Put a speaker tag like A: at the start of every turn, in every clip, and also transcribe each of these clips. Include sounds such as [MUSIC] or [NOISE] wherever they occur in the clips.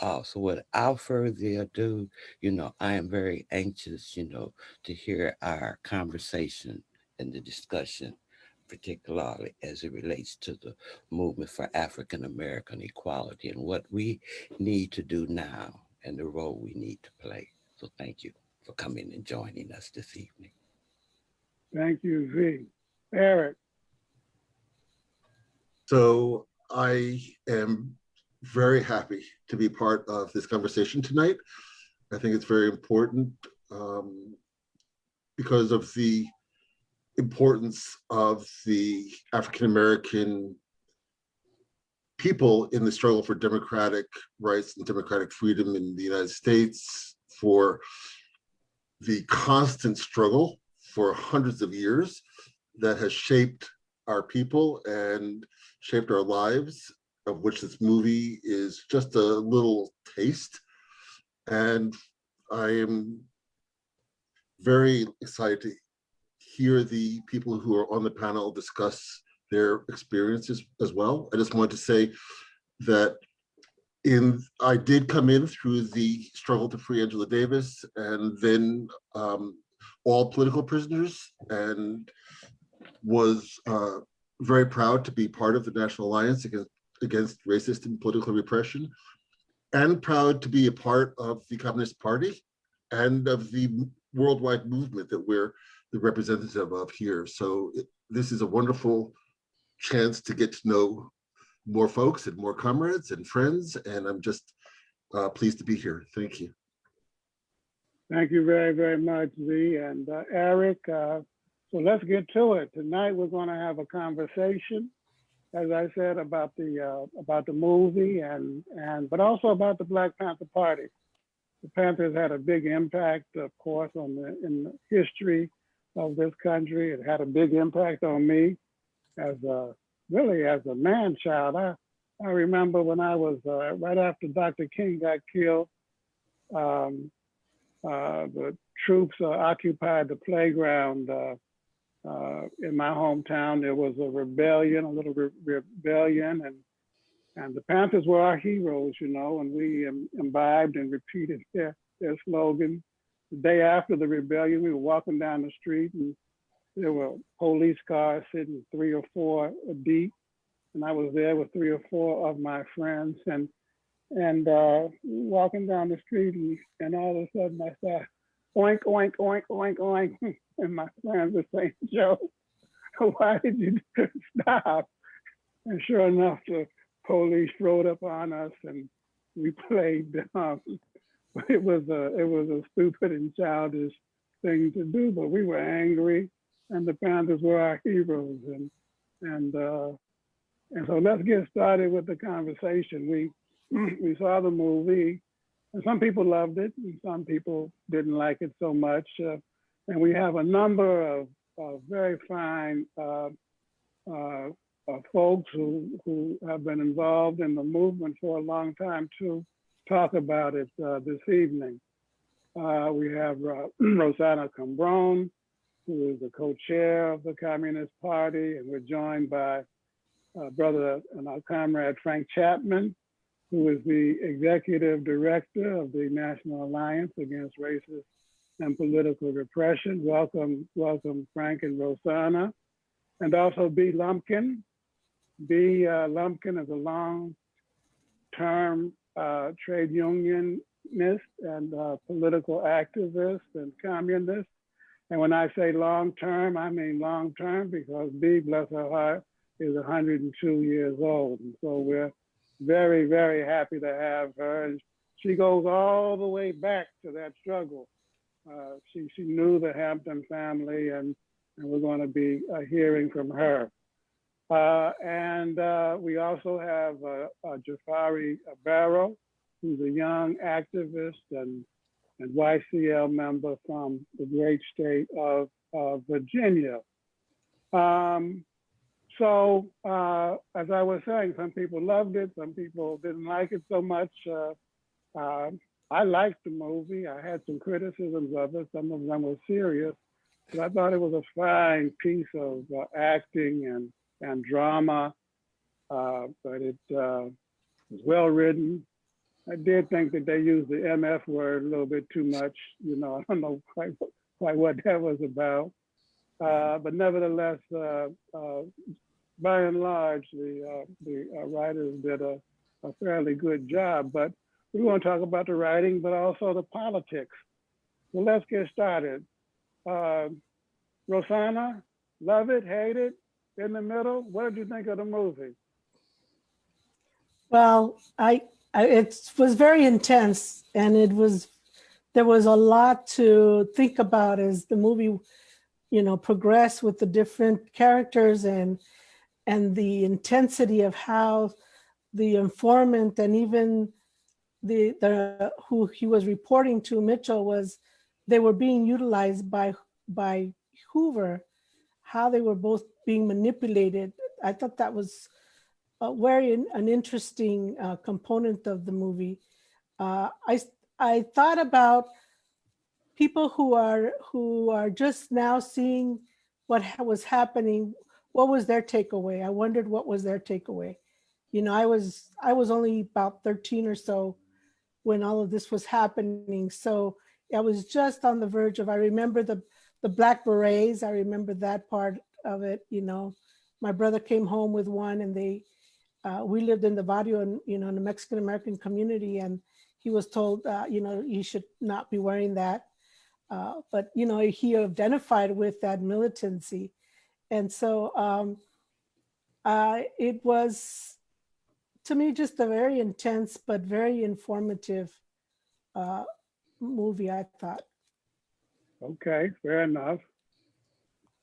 A: Uh, so without further ado, you know, I am very anxious, you know, to hear our conversation and the discussion, particularly as it relates to the movement for African American equality and what we need to do now and the role we need to play. So thank you for coming and joining us this evening.
B: Thank you, V. Eric,
C: So I am very happy to be part of this conversation tonight. I think it's very important um, because of the importance of the African-American people in the struggle for democratic rights and democratic freedom in the United States, for the constant struggle for hundreds of years that has shaped our people and shaped our lives, of which this movie is just a little taste. And I am very excited to hear the people who are on the panel discuss their experiences as well. I just want to say that in I did come in through the struggle to free Angela Davis and then um, all political prisoners and was uh, very proud to be part of the National Alliance against, against racist and political repression and proud to be a part of the Communist Party and of the worldwide movement that we're the representative of here. So it, this is a wonderful chance to get to know more folks and more comrades and friends. And I'm just uh, pleased to be here. Thank you.
B: thank you very, very much, V. And uh, Eric, uh, so let's get to it. Tonight, we're going to have a conversation, as I said, about the uh, about the movie and and but also about the Black Panther Party. The Panthers had a big impact, of course, on the in the history of this country. It had a big impact on me as a really as a man child. I I remember when I was uh, right after Dr. King got killed. Um, uh, the troops uh, occupied the playground uh, in my hometown. There was a rebellion, a little re rebellion, and and the Panthers were our heroes, you know, and we Im imbibed and repeated their their slogan. The day after the rebellion, we were walking down the street and there were police cars sitting three or four deep, and I was there with three or four of my friends, and and uh, walking down the street, and, and all of a sudden I saw oink oink oink oink oink, [LAUGHS] and my friends were saying, "Joe, [LAUGHS] why did you [LAUGHS] stop?" And sure enough, the police rode up on us, and we played dumb. It was a it was a stupid and childish thing to do, but we were angry and the Panthers were our heroes. And and uh, and so let's get started with the conversation. We [CLEARS THROAT] we saw the movie, some people loved it, and some people didn't like it so much. Uh, and we have a number of, of very fine uh, uh, folks who who have been involved in the movement for a long time to talk about it uh, this evening. Uh, we have [CLEARS THROAT] Rossana Cambron, who is the co-chair of the Communist Party, and we're joined by uh, brother and our comrade Frank Chapman, who is the executive director of the National Alliance Against Racist and Political Repression. Welcome, welcome Frank and Rossana. And also Bea. Lumpkin. Bea. Uh, Lumpkin is a long-term uh, trade unionist and uh, political activist and communist. And when I say long term, I mean long term because Bea, bless her heart, is 102 years old. And so we're very, very happy to have her. And she goes all the way back to that struggle. Uh, she, she knew the Hampton family, and, and we're going to be uh, hearing from her. Uh, and uh, we also have uh, uh, Jafari Barrow, who's a young activist and and YCL member from the great state of, Virginia. Um, so uh, as I was saying, some people loved it, some people didn't like it so much. Uh, uh, I liked the movie. I had some criticisms of it. Some of them were serious, but I thought it was a fine piece of uh, acting and, and drama. Uh, but it uh, was well written, I did think that they used the MF word a little bit too much. You know, [LAUGHS] I don't know quite quite what that was about. Uh, but nevertheless, uh, uh, by and large, the the writers did a, a fairly good job. But we want to talk about the writing, but also the politics. So let's get started. Uh, Rossana, love it, hate it, in the middle. What did you think of the movie?
D: Well, I, I, it was very intense and it was, there was a lot to think about as the movie, you know, progress with the different characters and, and the intensity of how the informant and even the, the, who he was reporting to Mitchell was, they were being utilized by, by Hoover, how they were both being manipulated. I thought that was a very an interesting uh, component of the movie. Uh, I I thought about people who are who are just now seeing what was happening. What was their takeaway? I wondered what was their takeaway. You know, I was I was only about 13 or so when all of this was happening. So I was just on the verge of. I remember the the black berets. I remember that part of it. You know, my brother came home with one, and they uh, we lived in the barrio and you know in the Mexican American community, and he was told uh, you know you should not be wearing that. Uh, but you know he identified with that militancy, and so um, uh, it was to me just a very intense but very informative uh, movie. I thought.
B: Okay, fair enough.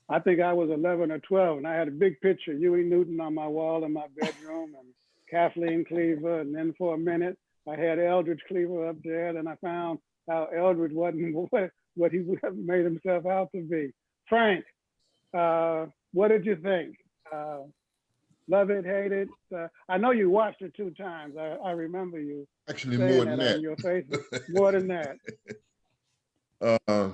B: I think I was 11 or 12, and I had a big picture, Huey Newton on my wall in my bedroom, and Kathleen Cleaver. And then for a minute, I had Eldridge Cleaver up there. Then I found how Eldridge wasn't [LAUGHS] what, he [LAUGHS] made himself out to be. Frank, uh, what did you think? Uh, love it, hate it? Uh, I know you watched it two times. I, I remember you
E: Actually, more
B: that,
E: than
B: on your face. [LAUGHS] More than that.
E: Uh,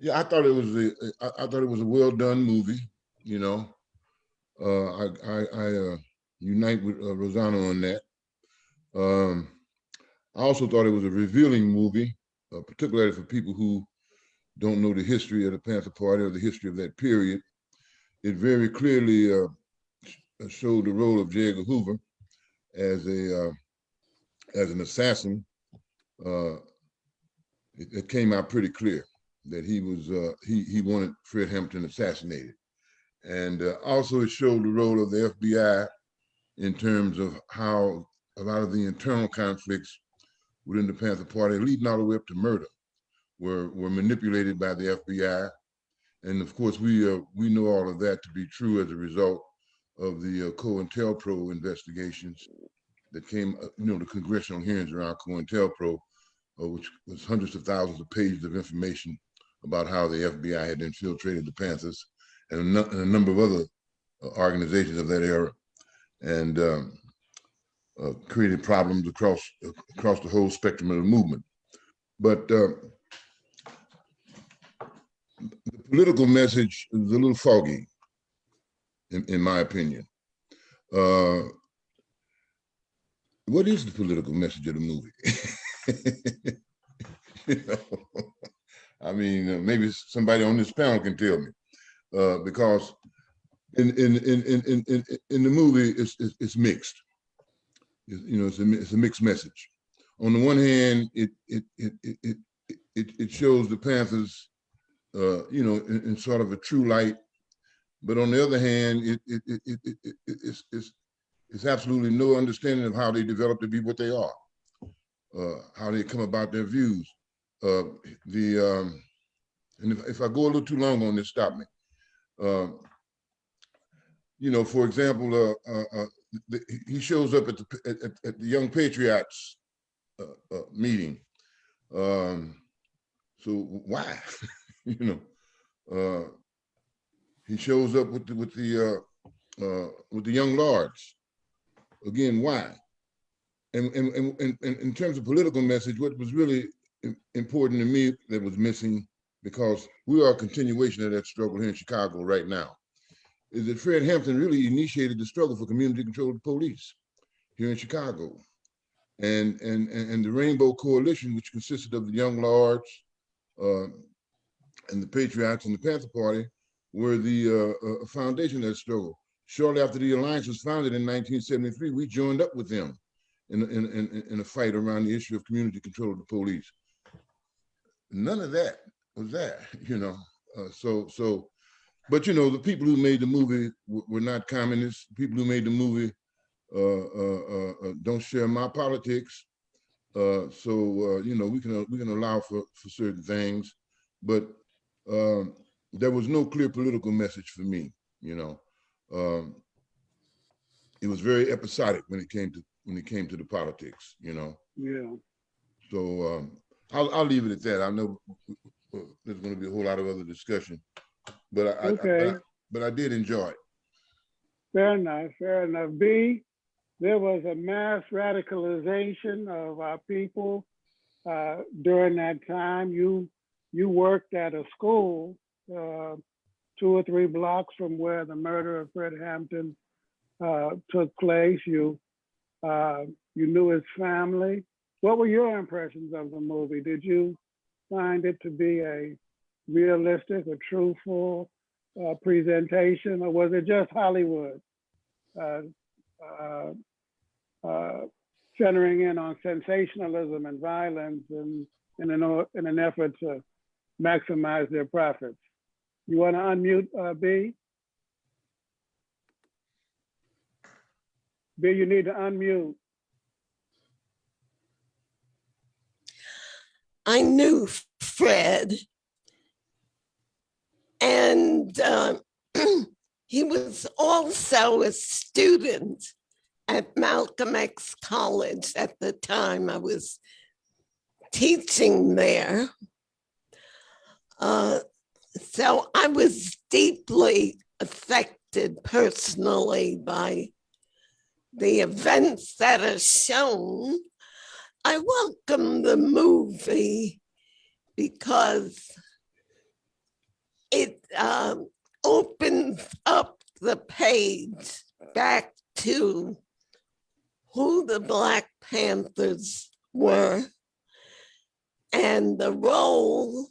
E: yeah, I thought it was a, I, I thought it was a well done movie. You know, uh, I I, I uh, unite with uh, Rossana on that. Um, I also thought it was a revealing movie, uh, particularly for people who don't know the history of the Panther Party or the history of that period. It very clearly uh, showed the role of J. Edgar Hoover as a uh, as an assassin. Uh, it, it came out pretty clear that he was uh, he he wanted Fred Hampton assassinated, and uh, also it showed the role of the FBI in terms of how a lot of the internal conflicts within the Panther Party, leading all the way up to murder, were were manipulated by the FBI, and of course we uh, we know all of that to be true as a result of the uh, COINTELPRO investigations that came, uh, you know, the congressional hearings around COINTELPRO uh, which was hundreds of thousands of pages of information about how the FBI had infiltrated the Panthers and a, and a number of other uh, organizations of that era, and um, uh, created problems across across the whole spectrum of the movement. But uh, the political message is a little foggy, in, in my opinion. Uh, what is the political message of the movie? [LAUGHS] you know, I mean, uh, maybe somebody on this panel can tell me, uh, because in in in in in in, the movie, it's it's, it's mixed. You know, it's a it's a mixed message. On the one hand, it it it it it it, shows the Panthers, uh, you know, in, in sort of a true light, but on the other hand, it it it it, it, it it's it's it's absolutely no understanding of how they developed to be what they are uh, how they come about their views. Uh, the um, and if, if I go a little too long on this, stop me. Um, you know, for example, uh, uh, uh, the, he shows up at the at, at- the Young Patriots uh, uh, meeting. Um, so why, [LAUGHS] you know, uh, he shows up with the, with the uh, uh, with the Young Lords. Again, why? and, and, and, and in terms of political message, what was really important to me that was missing, because we are a continuation of that struggle here in Chicago right now, is that Fred Hampton really initiated the struggle for community control of the police here in Chicago. And, and, and and the Rainbow Coalition, which consisted of the Young Lords, uh, and the Patriots and the Panther Party, were the uh, uh, foundation of that struggle. Shortly after the alliance was founded in 1973, we joined up with them in, in, in, in a fight around the issue of community control of the police. None of that was there, [LAUGHS] you know. Uh, so, so, but you know, the people who made the movie were not communists. People who made the movie uh, uh, uh, uh, don't share my politics. Uh, so, uh, you know, we can we can allow for for certain things, but um, there was no clear political message for me. You know, um, it was very episodic when it came to when it came to the politics. You know,
B: Yeah.
E: so um, I'll I'll leave it at that. I know there's going to be a whole lot of other discussion, but I, I- I, but, I
B: Okay.
E: but I did enjoy it.
B: Fair enough, fair enough. Bea, there was a mass radicalization of our people uh, during that time. You you worked at a school uh, two or three blocks from where the murder of Fred Hampton uh, took place. You uh, you knew his family. What were your impressions of the movie? Did you find it to be a realistic or truthful uh, presentation, or was it just Hollywood uh, uh, uh, centering in on sensationalism and violence and in an, in an effort to maximize their profits? You want to unmute Bea? Bea, you need to unmute.
F: I knew Fred. And um, [CLEARS THROAT] he was also a student at Malcolm X College at the time I was teaching there. Uh, so I was deeply affected personally by the events that are shown. I welcome the movie because it um, opens up the page back to who the Black Panthers were and the role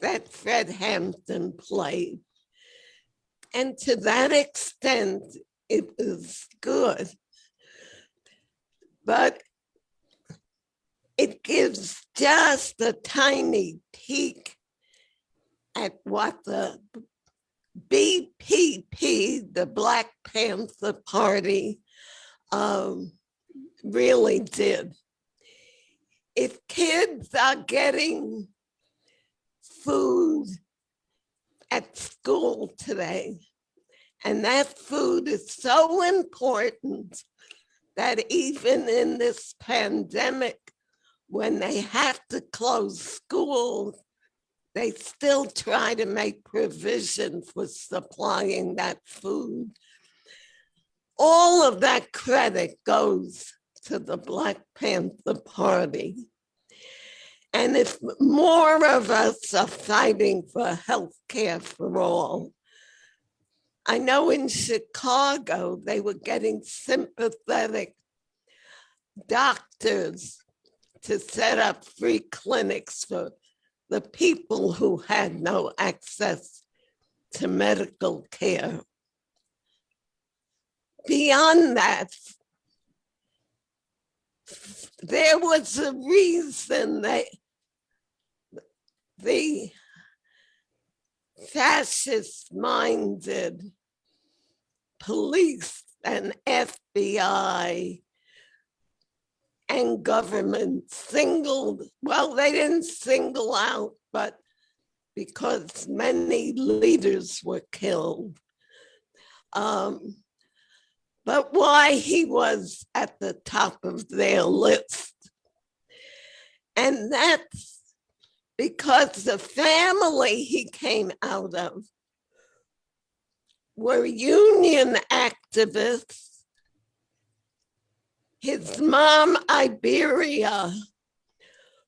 F: that Fred Hampton played. And to that extent, it was good. But it gives just a tiny peek at what the BPP, the Black Panther Party, um, really did. If kids are getting food at school today, and that food is so important that even in this pandemic, when they have to close schools, they still try to make provision for supplying that food. All of that credit goes to the Black Panther Party. And if more of us are fighting for health care for all, I know in Chicago, they were getting sympathetic doctors to set up free clinics for the people who had no access to medical care. Beyond that, there was a reason that the fascist minded police and FBI and government singled, well, they didn't single out, but because many leaders were killed. Um, but why he was at the top of their list. And that's because the family he came out of were union activists his mom, Iberia,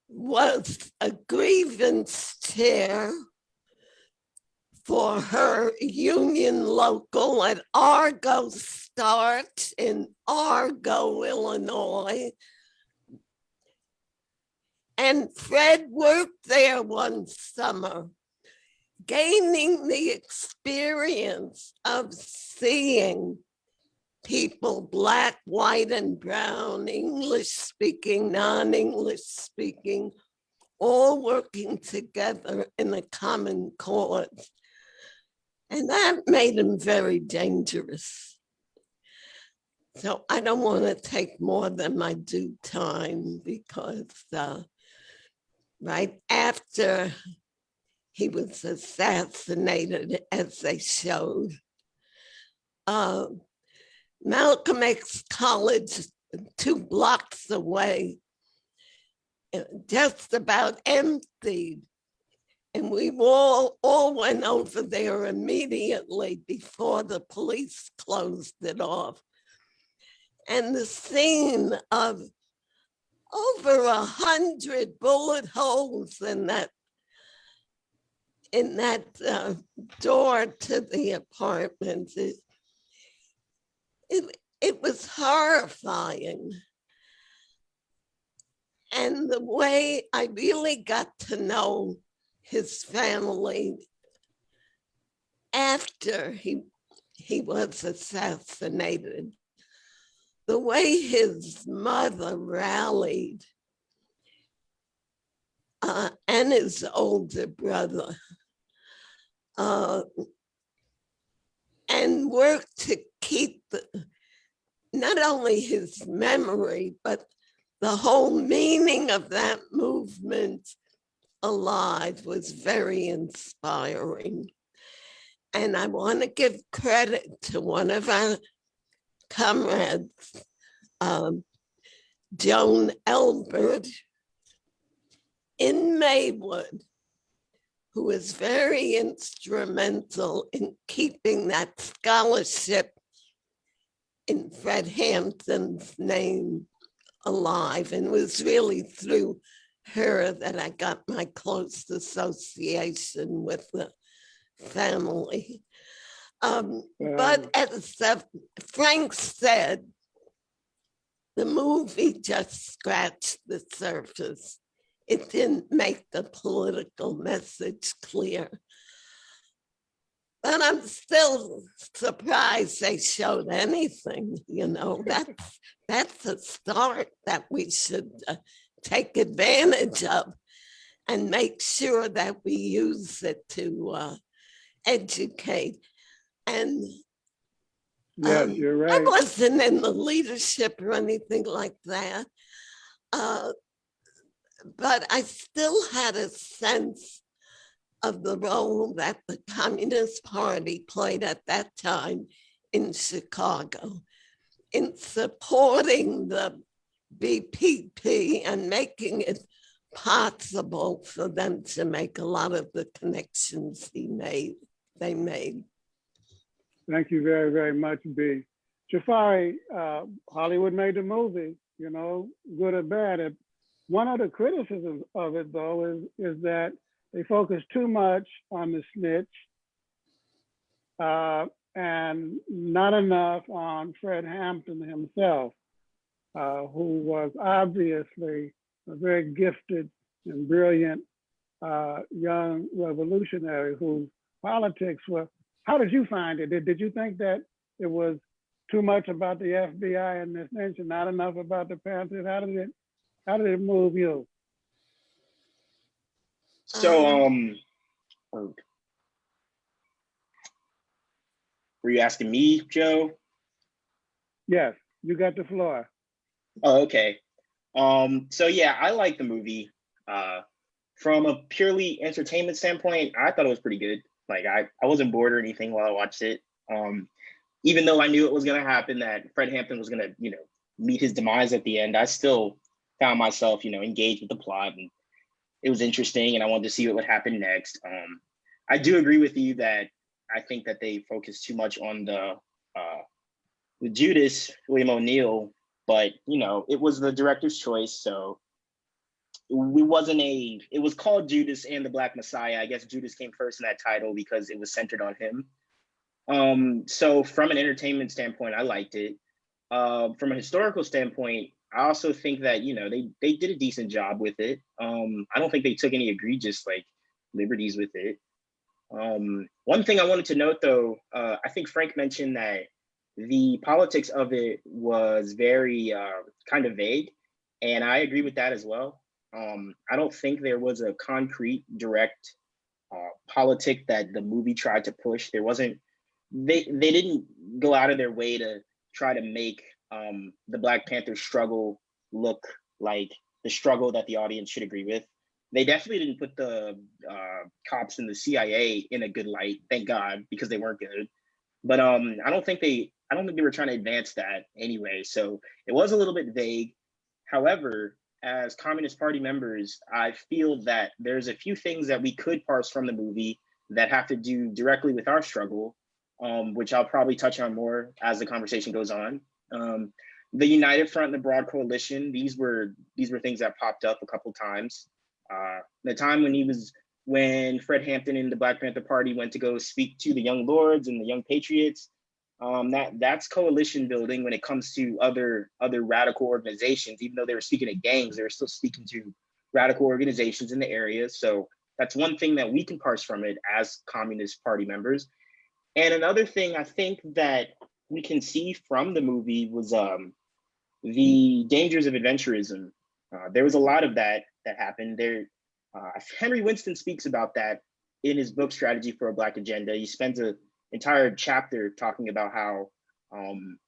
F: was a grievance chair for her union local at Argo Starch in Argo, Illinois, And Fred worked there one summer, gaining the experience of seeing people, black, white, and brown, English speaking, non-English speaking, all working together in a common cause. And that made him very dangerous. So I don't want to take more than my due time because uh, right after he was assassinated, as they showed, uh, Malcolm X College, two blocks away, uh, just about emptied. And we all, all went over there immediately before the police closed it off. And the scene of over a hundred bullet holes in that in that uh, door to the apartment. It, it, it was horrifying. And the way I really got to know his family after he, he was assassinated, the way his mother rallied uh, and his older brother uh, and worked to keep not only his memory, but the whole meaning of that movement alive was very inspiring. And I want to give credit to one of our comrades, um, Joan Elbert in Maywood, who was very instrumental in keeping that scholarship in Fred Hampton's name alive and was really through her that I got my close association with the family. Um, but as Frank said, the movie just scratched the surface. It didn't make the political message clear. But I'm still surprised they showed anything, you know, [LAUGHS] that's, that's a start that we should uh, take advantage of and make sure that we use it to uh, educate. And
B: yeah,
F: um,
B: you're right.
F: I wasn't in the leadership or anything like that. Uh, but I still had a sense of the role that the Communist Party played at that time in Chicago in supporting the BPP and making it possible for them to make a lot of the connections he made, they made.
B: Thank you very, very much, Bea. Jafari, uh, Hollywood made the movie, you know, good or bad. And one of the criticisms of it, though, is, is that they focus too much on the snitch uh, and not enough on Fred Hampton himself, uh, who was obviously a very gifted and brilliant uh, young revolutionary whose politics were how did you find it? Did, did you think that it was too much about the FBI and this nation, not enough about the Panthers? How did it, how did it move you?
G: So, um, oh. were you asking me, Joe?
B: Yes, you got the floor.
G: Oh, okay. Um, so yeah, I like the movie. Uh, from a purely entertainment standpoint, I thought it was pretty good. Like I, I wasn't bored or anything while I watched it. Um, even though I knew it was gonna happen, that Fred Hampton was gonna, you know, meet his demise at the end, I still found myself, you know, engaged with the plot and it was interesting and I wanted to see what would happen next. Um, I do agree with you that I think that they focused too much on the uh, with Judas, William O'Neal, but you know, it was the director's choice. So we wasn't a, it was called Judas and the Black Messiah. I guess Judas came first in that title because it was centered on him. Um, so from an entertainment standpoint, I liked it. Uh, from a historical standpoint, I also think that you know they they did a decent job with it. Um, I don't think they took any egregious like liberties with it. Um, one thing I wanted to note though, uh, I think Frank mentioned that the politics of it was very uh, kind of vague, and I agree with that as well. Um, I don't think there was a concrete, direct uh, politic that the movie tried to push. There wasn't. They they didn't go out of their way to try to make um, the Black Panther struggle look like the struggle that the audience should agree with. They definitely didn't put the uh, cops and the CIA in a good light, thank God, because they weren't good. But um, I don't think they, I don't think they were trying to advance that anyway. So it was a little bit vague. However, as Communist Party members, I feel that there's a few things that we could parse from the movie that have to do directly with our struggle, um, which I'll probably touch on more as the conversation goes on. Um, the United Front and the Broad Coalition, these were these were things that popped up a couple times. Uh, the time when he was when Fred Hampton and the Black Panther Party went to go speak to the Young Lords and the Young Patriots, um, that that's coalition building when it comes to other other radical organizations. Even though they were speaking to gangs, they were still speaking to radical organizations in the area. So that's one thing that we can parse from it as Communist Party members. And another thing I think that we can see from the movie was um, the dangers of adventurism. Uh, there was a lot of that that happened. There, uh, Henry Winston speaks about that in his book Strategy for a Black Agenda. He spends an entire chapter talking about how um,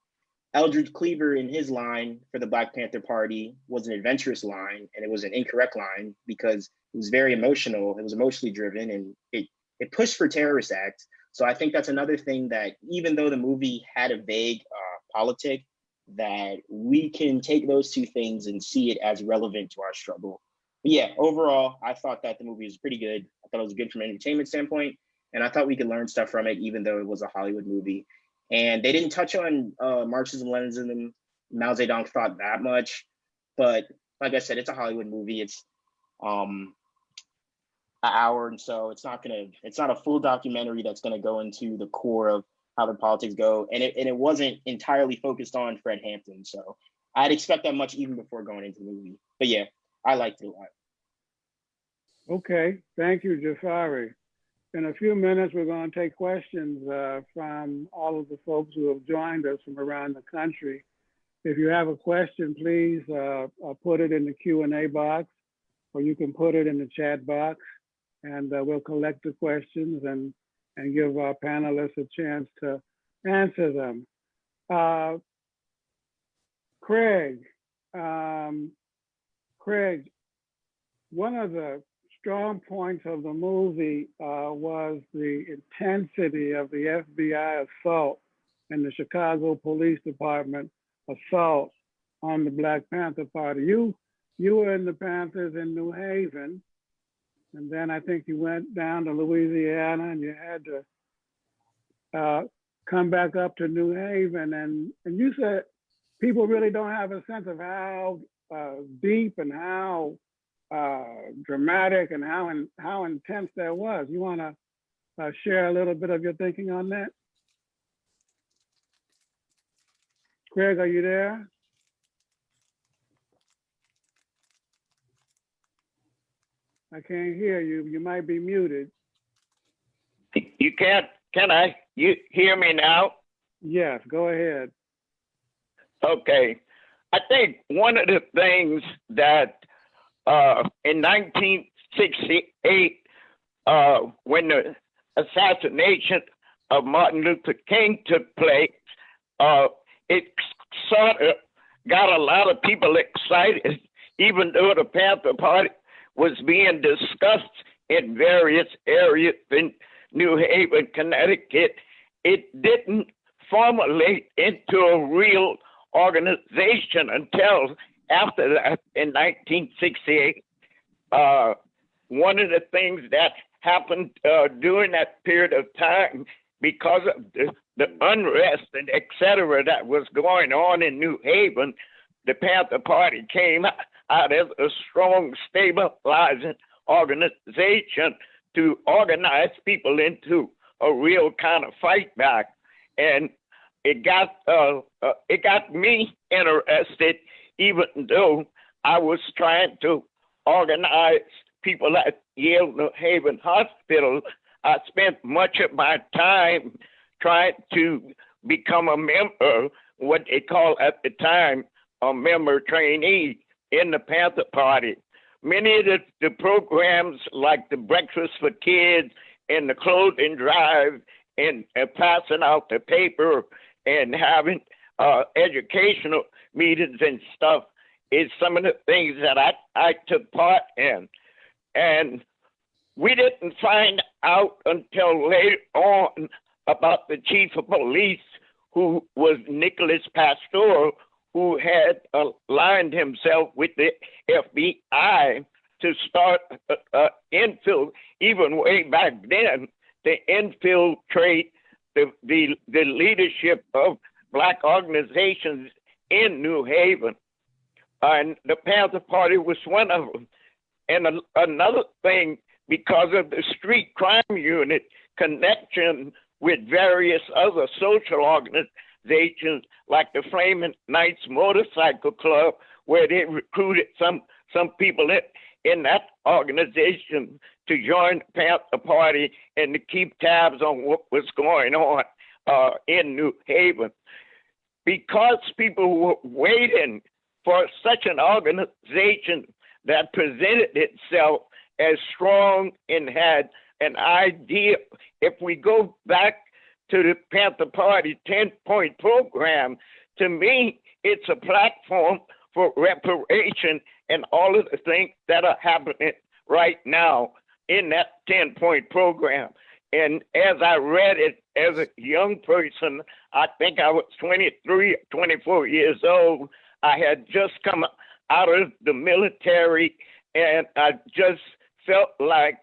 G: Eldridge Cleaver in his line for the Black Panther Party was an adventurous line, and it was an incorrect line because it was very emotional. It was emotionally driven, and it it pushed for terrorist acts. So I think that's another thing that even though the movie had a vague uh, politic, that we can take those two things and see it as relevant to our struggle. But yeah, overall, I thought that the movie was pretty good. I thought it was good from an entertainment standpoint, and I thought we could learn stuff from it, even though it was a Hollywood movie. And they didn't touch on uh, Marxism, Leninism, Mao Zedong thought that much, but like I said, it's a Hollywood movie. It's um, an hour and so it's not gonna it's not a full documentary that's gonna go into the core of how the politics go and it, and it wasn't entirely focused on fred hampton so i'd expect that much even before going into the movie but yeah i liked it a lot
B: Okay, thank you, Jafari. In a few minutes, we're going to take questions uh, from all of the folks who have joined us from around the country. If you have a question, please uh, uh, put it in the Q&A box, or you can put it in the chat box, and uh, we'll collect the questions and, and give our panelists a chance to answer them. Uh, Craig, um, Craig, one of the strong points of the movie uh, was the intensity of the FBI assault and the Chicago Police Department assault on the Black Panther Party. You you were in the Panthers in New Haven, and then I think you went down to Louisiana and you had to uh, come back up to New Haven, and and you said people really don't have a sense of how uh, deep and how uh, dramatic and how in, how intense that was. You want to uh, share a little bit of your thinking on that? Craig, are you there? I can't hear you. You might be muted.
H: You can't, can I? You hear me now?
B: Yes, go ahead.
H: Okay. I think one of the things that uh, in 1968, uh, when the assassination of Martin Luther King took place, uh, it sort of got a lot of people excited, even though the Panther Party was being discussed in various areas in New Haven, Connecticut. It didn't formulate into a real organization until after that in 1968. Uh, one of the things that happened uh, during that period of time because of the, the unrest and et cetera that was going on in New Haven, the Panther Party came out as a strong, stabilizing organization to organize people into a real kind of fight back. And it got uh, uh, it got me interested even though I was trying to organize people at Yale New Haven Hospital, I spent much of my time trying to become a member, what they call at the time a member trainee in the Panther Party. Many of the, the programs, like the Breakfast for Kids and the clothing drive, and, and passing out the paper and having uh, educational meetings and stuff, is some of the things that I, I took part in. And we didn't find out until later on about the chief of police, who was Nicholas Pastor, who had aligned himself with the FBI to start uh, uh, infill, even way back then, to infiltrate the, the, the leadership of black organizations in New Haven. And the Panther Party was one of them. And a, another thing, because of the street crime unit connection with various other social organizations like the Flaming Knights Motorcycle Club, where they recruited some some people in, in that organization to join the Panther Party and to keep tabs on what was going on uh, in New Haven. Because people were waiting for such an organization that presented itself as strong and had an idea. If we go back to the Panther Party 10 point program, to me, it's a platform for reparation and all of the things that are happening right now in that 10 point program. And as I read it as a young person, I think I was 23, 24 years old. I had just come out of the military and I just felt like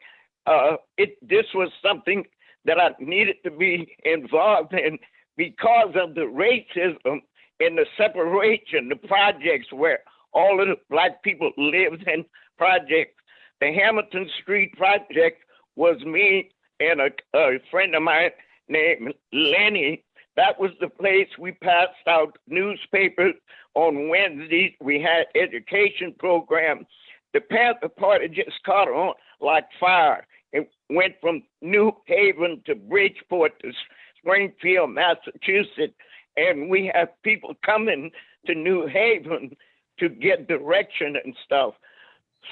H: uh, it. This was something that I needed to be involved in because of the racism and the separation, the projects where all of the black people lived in projects. The Hamilton Street project was me and a, a friend of mine named Lenny. That was the place we passed out newspapers on Wednesdays. We had education programs. The Panther Party just caught on like fire. Went from New Haven to Bridgeport to Springfield, Massachusetts, and we have people coming to New Haven to get direction and stuff.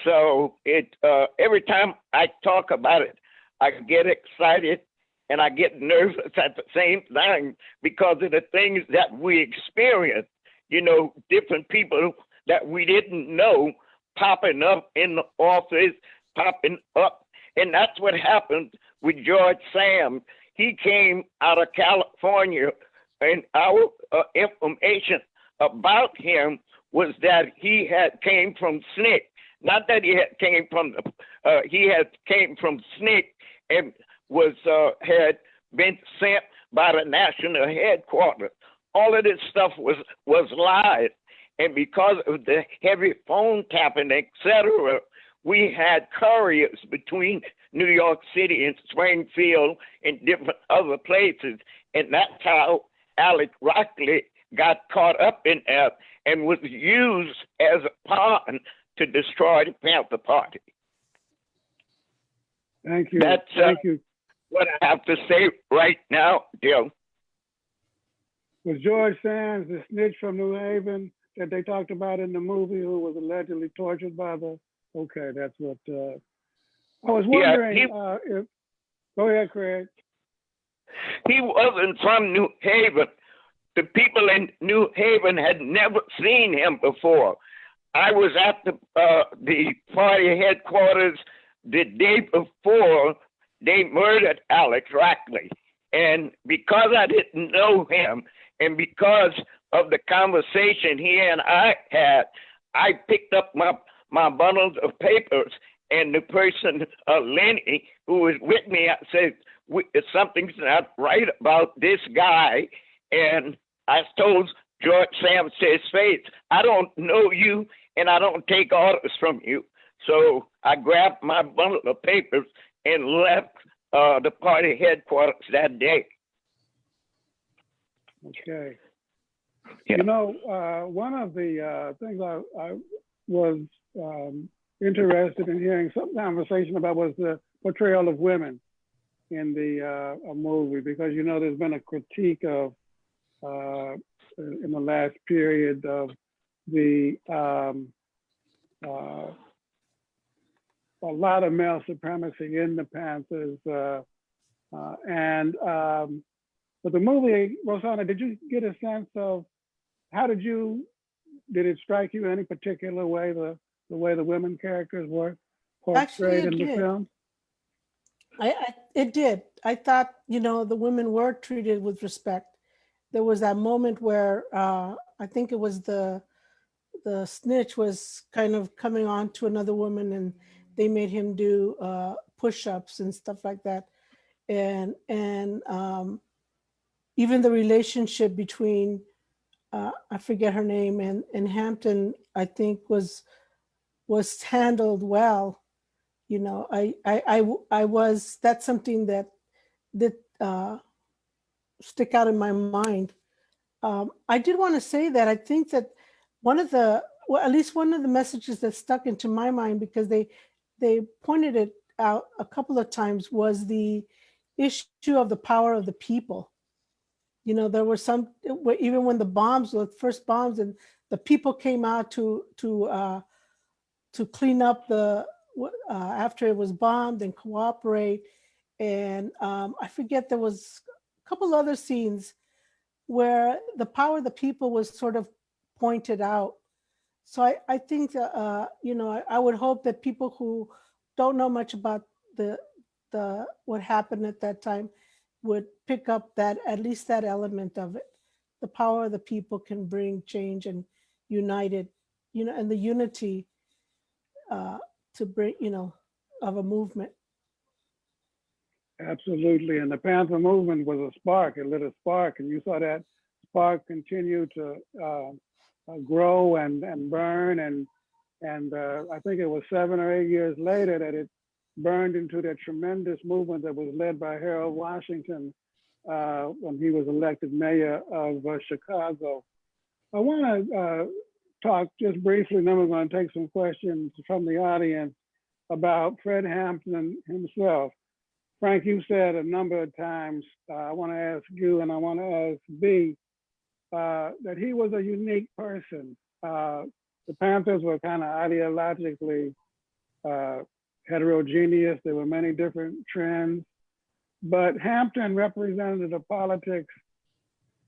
H: So it uh, every time I talk about it, I get excited and I get nervous at the same time because of the things that we experience. You know, different people that we didn't know popping up in the office, popping up. And that's what happened with George Sam. He came out of California, and our uh, information about him was that he had came from SNCC. Not that he had came from the, uh, he had came from SNCC and was uh, had been sent by the national headquarters. All of this stuff was was lies, and because of the heavy phone tapping, etc., we had couriers between New York City and Springfield and different other places, and that's how Alex Rackley got caught up in that and was used as a pawn to destroy the Panther Party.
B: Thank you.
H: That's, uh,
B: Thank you.
H: What I have to say right now, Joe.
B: Was George Sams the snitch from New Haven that they talked about in the movie who was allegedly tortured by the? Okay, that's what. Uh, I was
H: Yeah,
B: wondering
H: he-
B: uh, if. Go ahead, Craig.
H: He wasn't from New Haven. The people in New Haven had never seen him before. I was at the uh, the party headquarters the day before they murdered Alex Rackley, and because I didn't know him, and because of the conversation he and I had, I picked up my my bundles of papers, and the person, uh, Lenny, who was with me, I said, "We- something's not right about this guy. And I told George Sam his face, I don't know you and I don't take orders from you. So I grabbed my bundle of papers and left uh, the party headquarters that day.
B: Okay.
H: Yeah.
B: You know, uh, one of the uh, things I, I was um, interested in hearing some conversation about was the portrayal of women in the uh, movie because you know there's been a critique of uh, in the last period of the um, uh, a lot of male supremacy in the Panthers uh, uh, and um, but the movie Rossana, did you get a sense of how did you did it strike you in any particular way the the way the women characters were
D: Actually,
B: portrayed
D: it
B: in the
D: did.
B: film?
D: I, I it did. I thought, you know, the women were treated with respect. There was that moment where uh, I think it was the the snitch was kind of coming on to another woman and they made him do uh, push-ups and stuff like that. And and um, even the relationship between uh, I forget her name and and Hampton, I think was was handled well you know, I, I, I, I was, that's something that, that uh, stick out in my mind. Um, I did want to say that I think that one of the, well, at least one of the messages that stuck into my mind because they, they pointed it out a couple of times was the issue of the power of the people. You know, there were some, even when the bombs, the first bombs and the people came out to, to, uh, to clean up the, uh, after it was bombed and cooperate. And um, I forget, there was a couple other scenes where the power of the people was sort of pointed out. So I, I think, uh, you know, I, I would hope that people who don't know much about the, the, what happened at that time would pick up that, at least that element of it. The power of the people can bring change and united, you know, and the unity uh, to bring, you know, of a movement.
B: Absolutely. And the Panther movement was a spark. It lit a spark, and you saw that spark continue to uh, uh, grow and, and burn. And and uh, I think it was seven or eight years later that it burned into that tremendous movement that was led by Harold Washington uh, when he was elected mayor of uh, Chicago. I want to talk just briefly, and then we're going to take some questions from the audience about Fred Hampton himself. Frank, you said a number of times, uh, I want to ask you and I want to ask Bea, uh, that he was a unique person. Uh, the Panthers were kind of ideologically uh, heterogeneous. There were many different trends, but Hampton represented a politics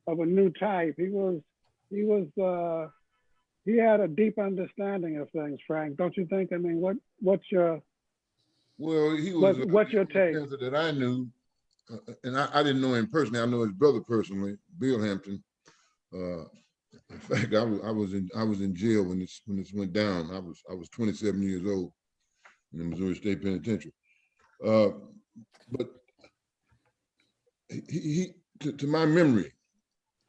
B: of a new type. He was, he was, uh, he had a deep understanding of things, Frank, don't you think? I mean, what, what's your,
E: Well, he was.
B: What- what's your take?
E: That I knew, uh, and I, I didn't know him personally. I know his brother personally, Bill Hampton. Uh, in fact, I was I was in I was in jail when this when this went down. I was I was 27 years old in the Missouri State Penitentiary. Uh, but he, he to, to my memory,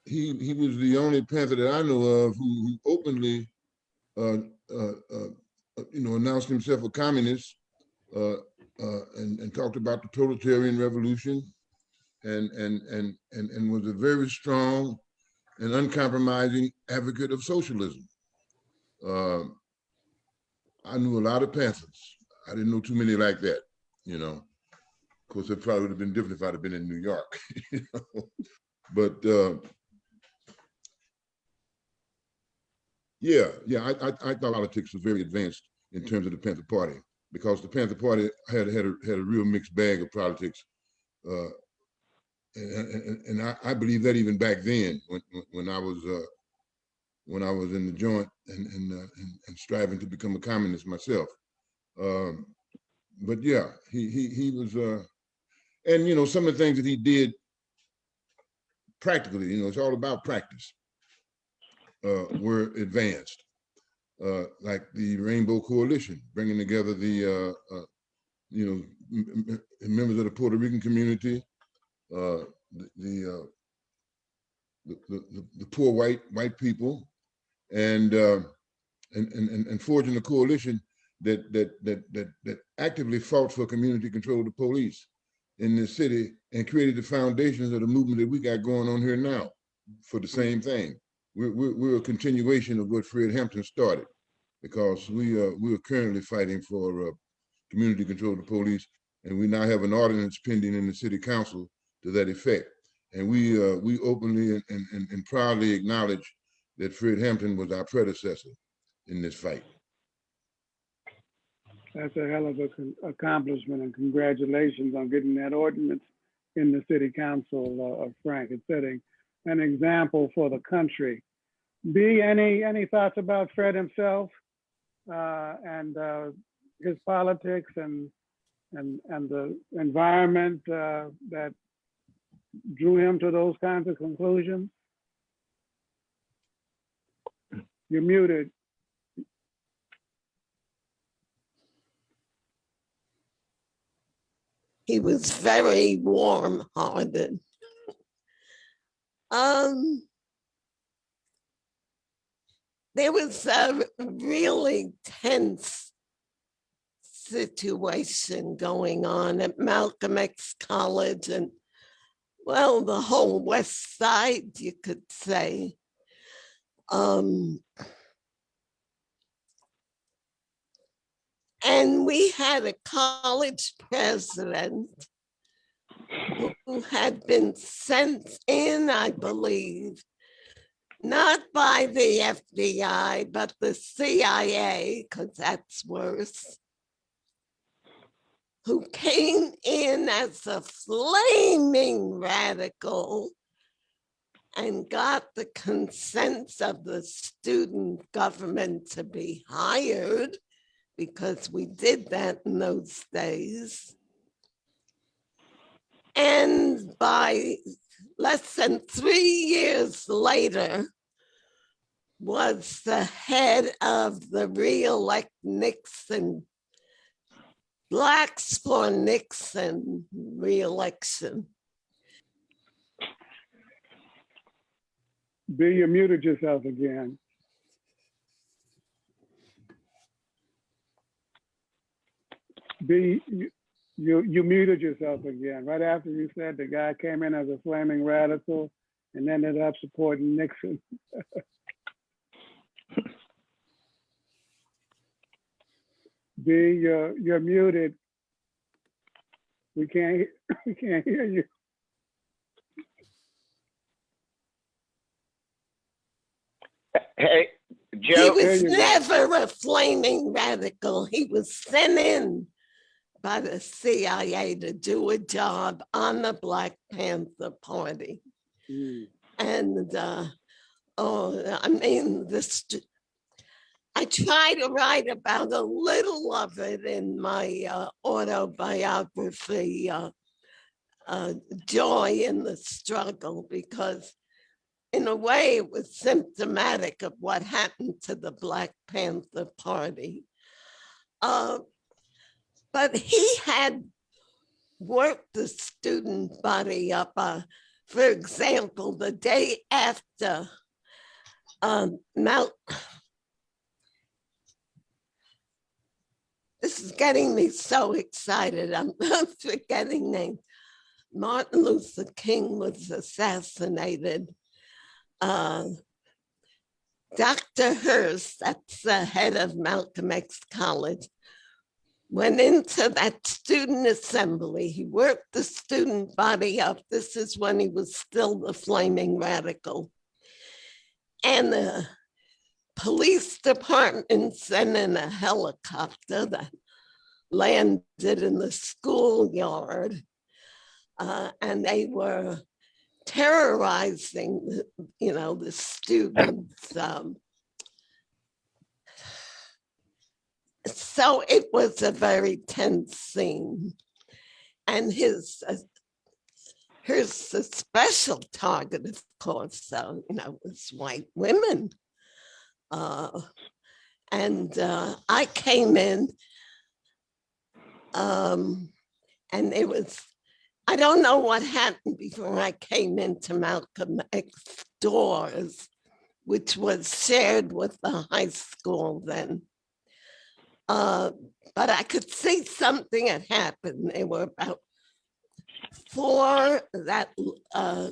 E: he he was the only Panther that I know of who, who openly, uh, uh, uh, you know, announced himself a communist uh, uh, and, and talked about the totalitarian revolution and, and, and, and, and was a very strong and uncompromising advocate of socialism. Uh, I knew a lot of Panthers. I didn't know too many like that, you know. Of course, it probably would have been different if I'd have been in New York, [LAUGHS] you know. But uh, yeah, yeah, I, I, I thought politics was very advanced in terms of the Panther Party because the Panther Party had had a, had a real mixed bag of politics, uh, and, and, and I, I believe that even back then when when I was uh, when I was in the joint and and, uh, and and striving to become a communist myself. Um, but yeah, he he he was, uh, and you know some of the things that he did practically, you know, it's all about practice. Uh, were advanced uh, like the Rainbow Coalition, bringing together the, uh, uh, you know, members of the Puerto Rican community, uh, the the, uh, the, the the poor white white people, and uh, and, and and and forging a coalition that that that that that actively fought for community control of the police in the city and created the foundations of the movement that we got going on here now for the same thing. We're, we're, a continuation of what Fred Hampton started because we are, we are currently fighting for uh, community control of the police. And we now have an ordinance pending in the city council to that effect. And we, uh, we openly and, and, and proudly acknowledge that Fred Hampton was our predecessor in this fight.
B: That's a hell of a con- accomplishment and congratulations on getting that ordinance in the city council, uh, Frank. It's setting an example for the country. Bea, any, any thoughts about Fred himself? Uh, and, uh, his politics and, and, and the environment, uh, that drew him to those kinds of conclusions? You're muted.
F: He was very warm-hearted. Um, there was a really tense situation going on at Malcolm X College and, well, the whole West Side, you could say. Um, and we had a college president who had been sent in, I believe, not by the FBI, but the CIA, because that's worse, who came in as a flaming radical and got the consent of the student government to be hired because we did that in those days. And by less than three years later, was the head of the re-elect Nixon, Blacks for Nixon re-election.
B: Bea, you muted yourself again. Bea, you, you, you muted yourself again, right after you said the guy came in as a flaming radical and ended up supporting Nixon. [LAUGHS] Bea, you're, you're muted. We can't, [LAUGHS] we can't hear you.
H: Hey,
F: He
H: Joe,
B: There
F: was never a flaming radical. He was sent in by the CIA to do a job on the Black Panther Party.
B: Mm.
F: And, uh, oh, I mean, this, I try to write about a little of it in my uh, autobiography, uh, uh, Joy in the Struggle, because in a way it was symptomatic of what happened to the Black Panther Party. Uh, but he had worked the student body up. Uh, for example, the day after um, Mount, this is getting me so excited. I'm [LAUGHS] forgetting names. Martin Luther King was assassinated. Uh, Dr. Hurst, that's the head of Malcolm X College, went into that student assembly. He worked the student body up. This is when he was still the flaming radical. And the police department sent in a helicopter that landed in the schoolyard. Uh, and they were terrorizing, you know, the students. um, So it was a very tense scene. And his, uh, a special target, of course, so, you know, was white women. Uh, And uh, I came in um, and it was, I don't know what happened before I came into Malcolm X doors, which was shared with the high school then. Uh, but I could see something had happened. They were about four that uh,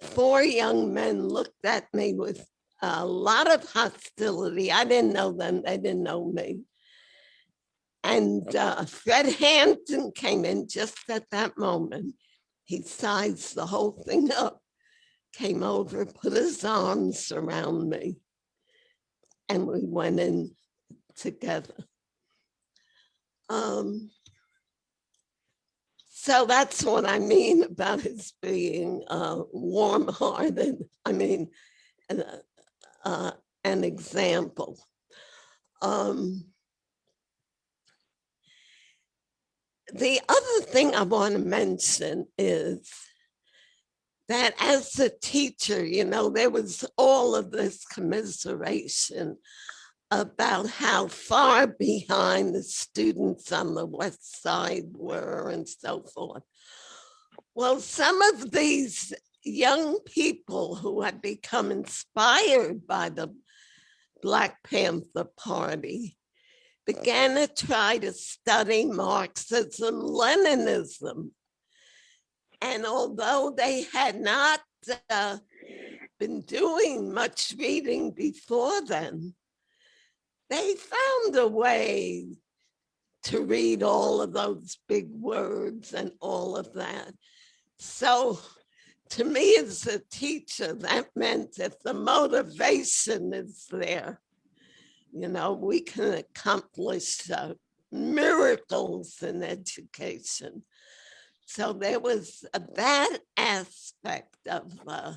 F: four young men looked at me with a lot of hostility. I didn't know them, they didn't know me. And uh, Fred Hampton came in just at that moment. He sized the whole thing up, came over, put his arms around me, and we went in together. Um, so that's what I mean about his being uh, warm-hearted. I mean, uh, uh, an example. Um, the other thing I want to mention is that as a teacher, you know, there was all of this commiseration about how far behind the students on the west side were and so forth. Well, some of these young people who had become inspired by the Black Panther Party began to try to study Marxism, Leninism. And although they had not uh, been doing much reading before then, they found a way to read all of those big words and all of that. So to me as a teacher, that meant if the motivation is there, you know, we can accomplish uh, miracles in education. So there was uh, that aspect of uh,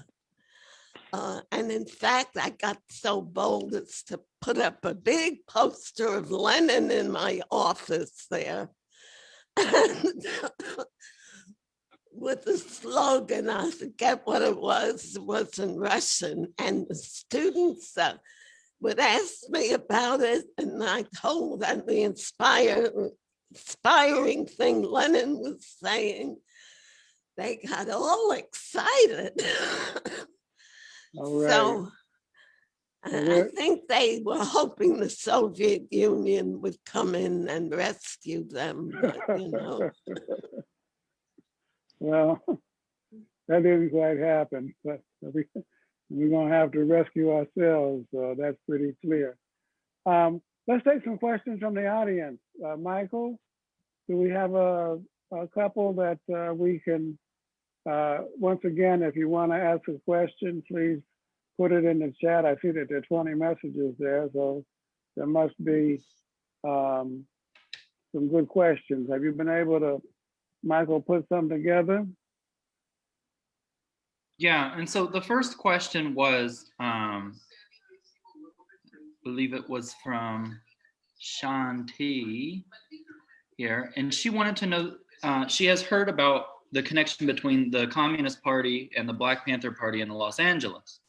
F: uh, and in fact, I got so bold as to put up a big poster of Lenin in my office there. [LAUGHS] With the slogan, I forget what it was, it was in Russian. And the students uh, would ask me about it. And I told them the inspire, inspiring thing Lenin was saying. They got all excited. [LAUGHS]
B: All right.
F: So I think they were hoping the Soviet Union would come in and rescue them, but, you know. [LAUGHS]
B: Well, that didn't quite happen, but we, we're gonna have to rescue ourselves, uh, that's pretty clear. Um, let's take some questions from the audience. Uh, Michael, do we have a, a couple that, uh, we can, uh, once again, if you wanna ask a question, please put it in the chat. I see that there are twenty messages there, so there must be, um, some good questions. Have you been able to Michael put something together.
I: Yeah, and so the first question was, um, believe it was from Shanti here, and she wanted to know, uh, she has heard about the connection between the Communist Party and the Black Panther Party in Los Angeles.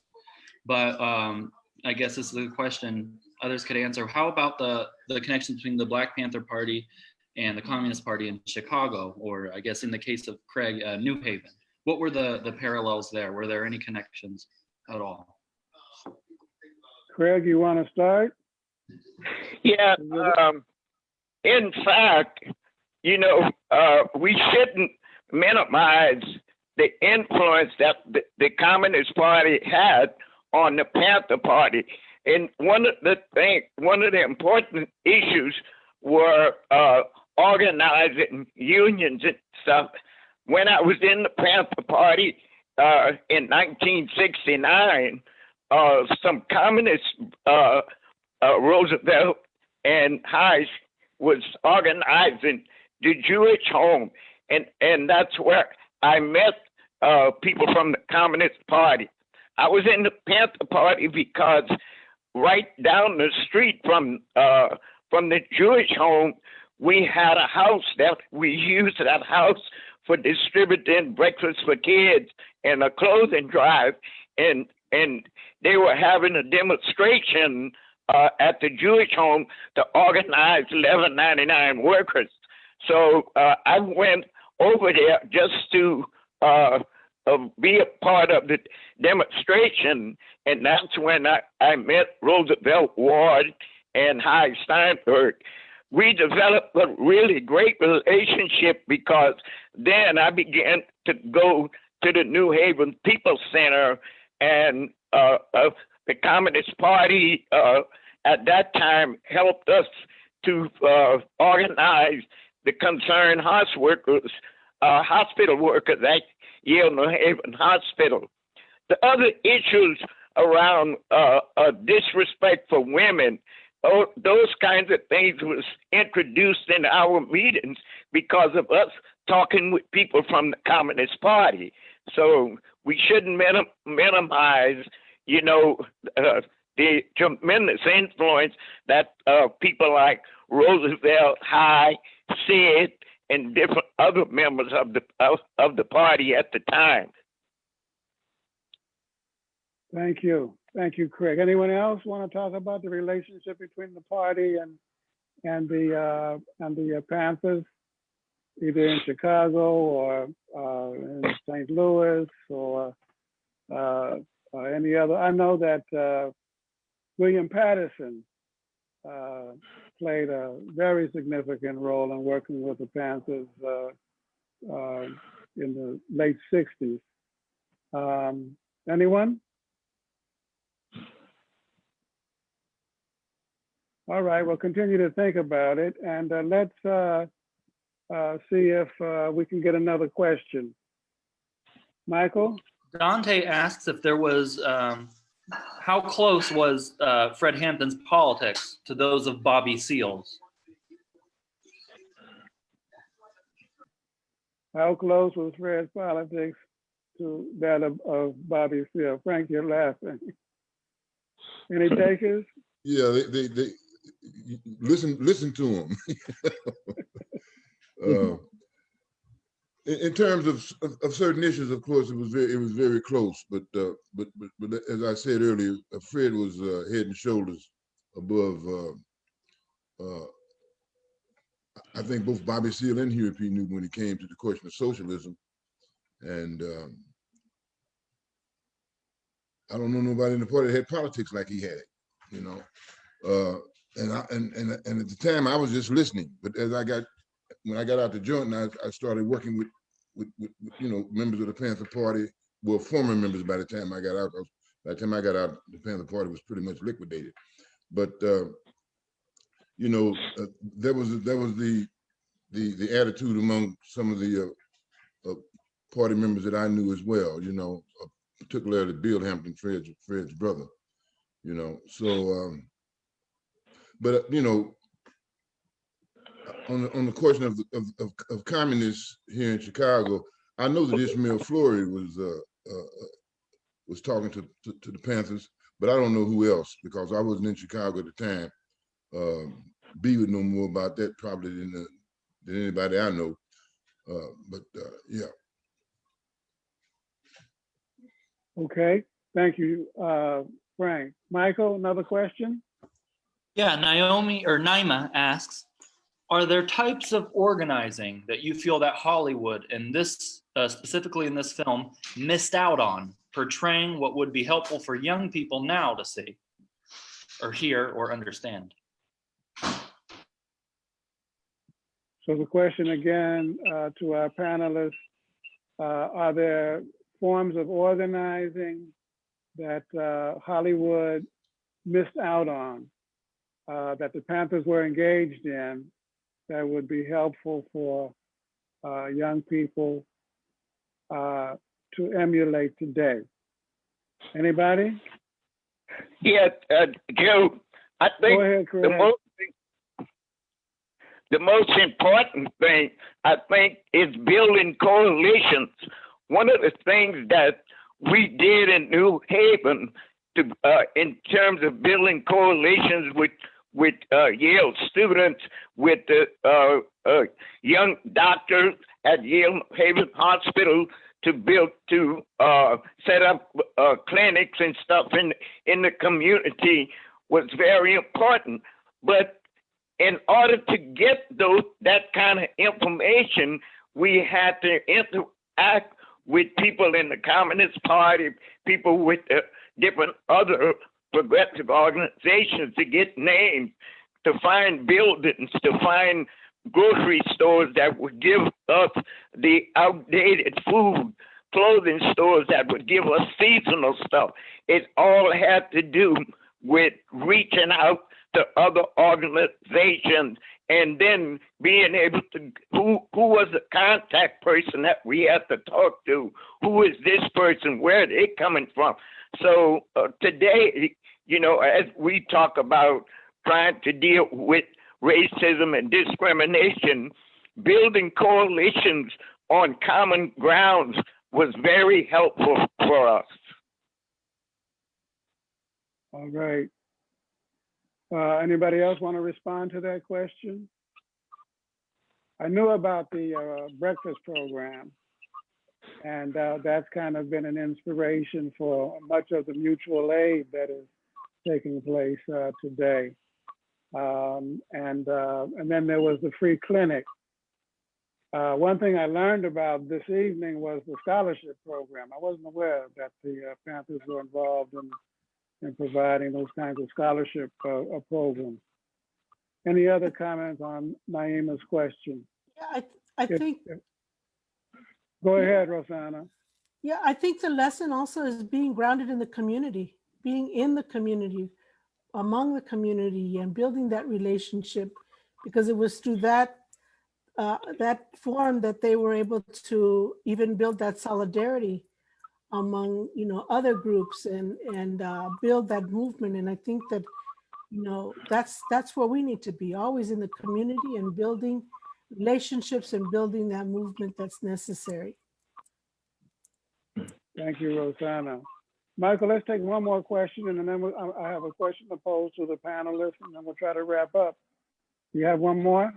I: But um, I guess this is a question others could answer. How about the, the connection between the Black Panther Party and the Communist Party in Chicago, or I guess in the case of Craig, uh, New Haven? What were the, the parallels there? Were there any connections at all?
B: Craig, you want to start?
H: Yeah, um, in fact, you know, uh, we shouldn't minimize the influence that the, the Communist Party had on the Panther Party. And one of the thing, one of the important issues were uh, organizing unions and stuff. When I was in the Panther Party uh, in 1969, uh, some communists, uh, uh, Roosevelt and Hayes, was organizing the Jewish home, and and that's where I met uh, people from the Communist Party. I was in the Panther Party because right down the street from uh, from the Jewish home, we had a house that we used that house for distributing breakfast for kids and a clothing drive, and and they were having a demonstration uh, at the Jewish home to organize 1199 workers. So uh, I went over there just to uh, uh, be a part of the demonstration, and that's when I, I met Roosevelt Ward and Hy Steinberg. We developed a really great relationship because then I began to go to the New Haven People Center, and uh, uh, the Communist Party uh, at that time helped us to uh, organize the concerned hospital workers, uh, hospital workers at Yale New Haven Hospital. The other issues around uh, disrespect for women, those kinds of things was introduced in our meetings because of us talking with people from the Communist Party. So we shouldn't minim- minimize, you know, uh, the tremendous influence that uh, people like Roosevelt, Hy, Sid, and different other members of the of, of the party at the time.
B: Thank you. Thank you, Craig. Anyone else want to talk about the relationship between the party and and the uh, and the uh, Panthers, either in Chicago or uh, in St. Louis or uh, uh, any other? I know that uh, William Patterson uh, played a very significant role in working with the Panthers uh, in the late '60s. Um, anyone? All right, we'll continue to think about it and uh, let's uh, uh, see if we can get another question. Michael?
I: Dante asks if there was, um, how close was uh, Fred Hampton's politics to those of Bobby Seals?
B: How close was Fred's politics to that of, of Bobby Seale? Frank, you're laughing. Any [LAUGHS] takers?
E: Yeah, they, they, they listen, listen to them. [LAUGHS] uh, in, terms of, of, of certain issues, of course, it was very, it was very close. But, uh, but, but, but as I said earlier, Fred was uh, head and shoulders above. Uh, uh, I think both Bobby Seale and Huey P. Newton when it came to the question of socialism, and um, I don't know nobody in the party that had politics like he had it, you know. Uh, and I and, and and at the time I was just listening, but as I got when I got out the joint, I, I started working with, with, with you know members of the Panther Party, well former members by the time I got out. By the time I got out, the Panther Party was pretty much liquidated. But uh, you know, uh, there was there was the the the attitude among some of the uh, uh, party members that I knew as well. You know, uh, particularly Bill Hampton, Fred's Fred's brother. You know, so. Um, but uh, you know, on the, on the question of, of of of communists here in Chicago, I know that Ishmael Flory was uh, uh, uh, was talking to, to to the Panthers, but I don't know who else because I wasn't in Chicago at the time. Um, Bea would know more about that probably than the, than anybody I know. Uh, but uh, yeah,
B: Okay, thank you, uh, Frank. Michael, another question?
I: Yeah, Naomi or Naima asks, are there types of organizing that you feel that Hollywood and this, uh, specifically in this film, missed out on portraying what would be helpful for young people now to see or hear or understand?
B: So the question again uh, to our panelists, uh, are there forms of organizing that uh, Hollywood missed out on, uh, that the Panthers were engaged in, that would be helpful for uh, young people uh, to emulate today? Anybody?
H: Yeah, uh, Joe, I think
B: ahead,
H: the most the most important thing I think is building coalitions. One of the things that we did in New Haven to uh, in terms of building coalitions with with uh, Yale students, with the uh, uh, young doctors at Yale Haven Hospital to build to uh, set up uh, clinics and stuff in in the community was very important. But in order to get those that kind of information, we had to interact with people in the Communist Party, people with uh, different other progressive organizations to get names, to find buildings, to find grocery stores that would give us the outdated food. clothing stores that would give us seasonal stuff. It all had to do with reaching out to other organizations and then being able to who who was the contact person that we had to talk to who is this person where are they coming from so uh, today you know as we talk about trying to deal with racism and discrimination building coalitions on common grounds was very helpful for us
B: All right. Uh, anybody else want to respond to that question? I knew about the uh, breakfast program. And uh, that's kind of been an inspiration for much of the mutual aid that is taking place uh, today. Um, and, uh, and then there was the free clinic. Uh, one thing I learned about this evening was the scholarship program. I wasn't aware that the uh, Panthers were involved in in providing those kinds of scholarship uh, uh, programs. Any other comments on Naima's question?
D: Yeah, I, I
B: If-
D: think,
B: if- Go ahead, Rossana.
D: yeah, I think the lesson also is being grounded in the community, being in the community, among the community and building that relationship. Because it was through that, uh, that forum that they were able to even build that solidarity among, you know, other groups and, and uh, build that movement. And I think that, you know, that's, that's where we need to be, always in the community and building relationships and building that movement that's necessary.
B: Thank you, Rossana. Michael, let's take one more question and then we'll- I have a question to pose to the panelists and then we'll try to wrap up. You have one more?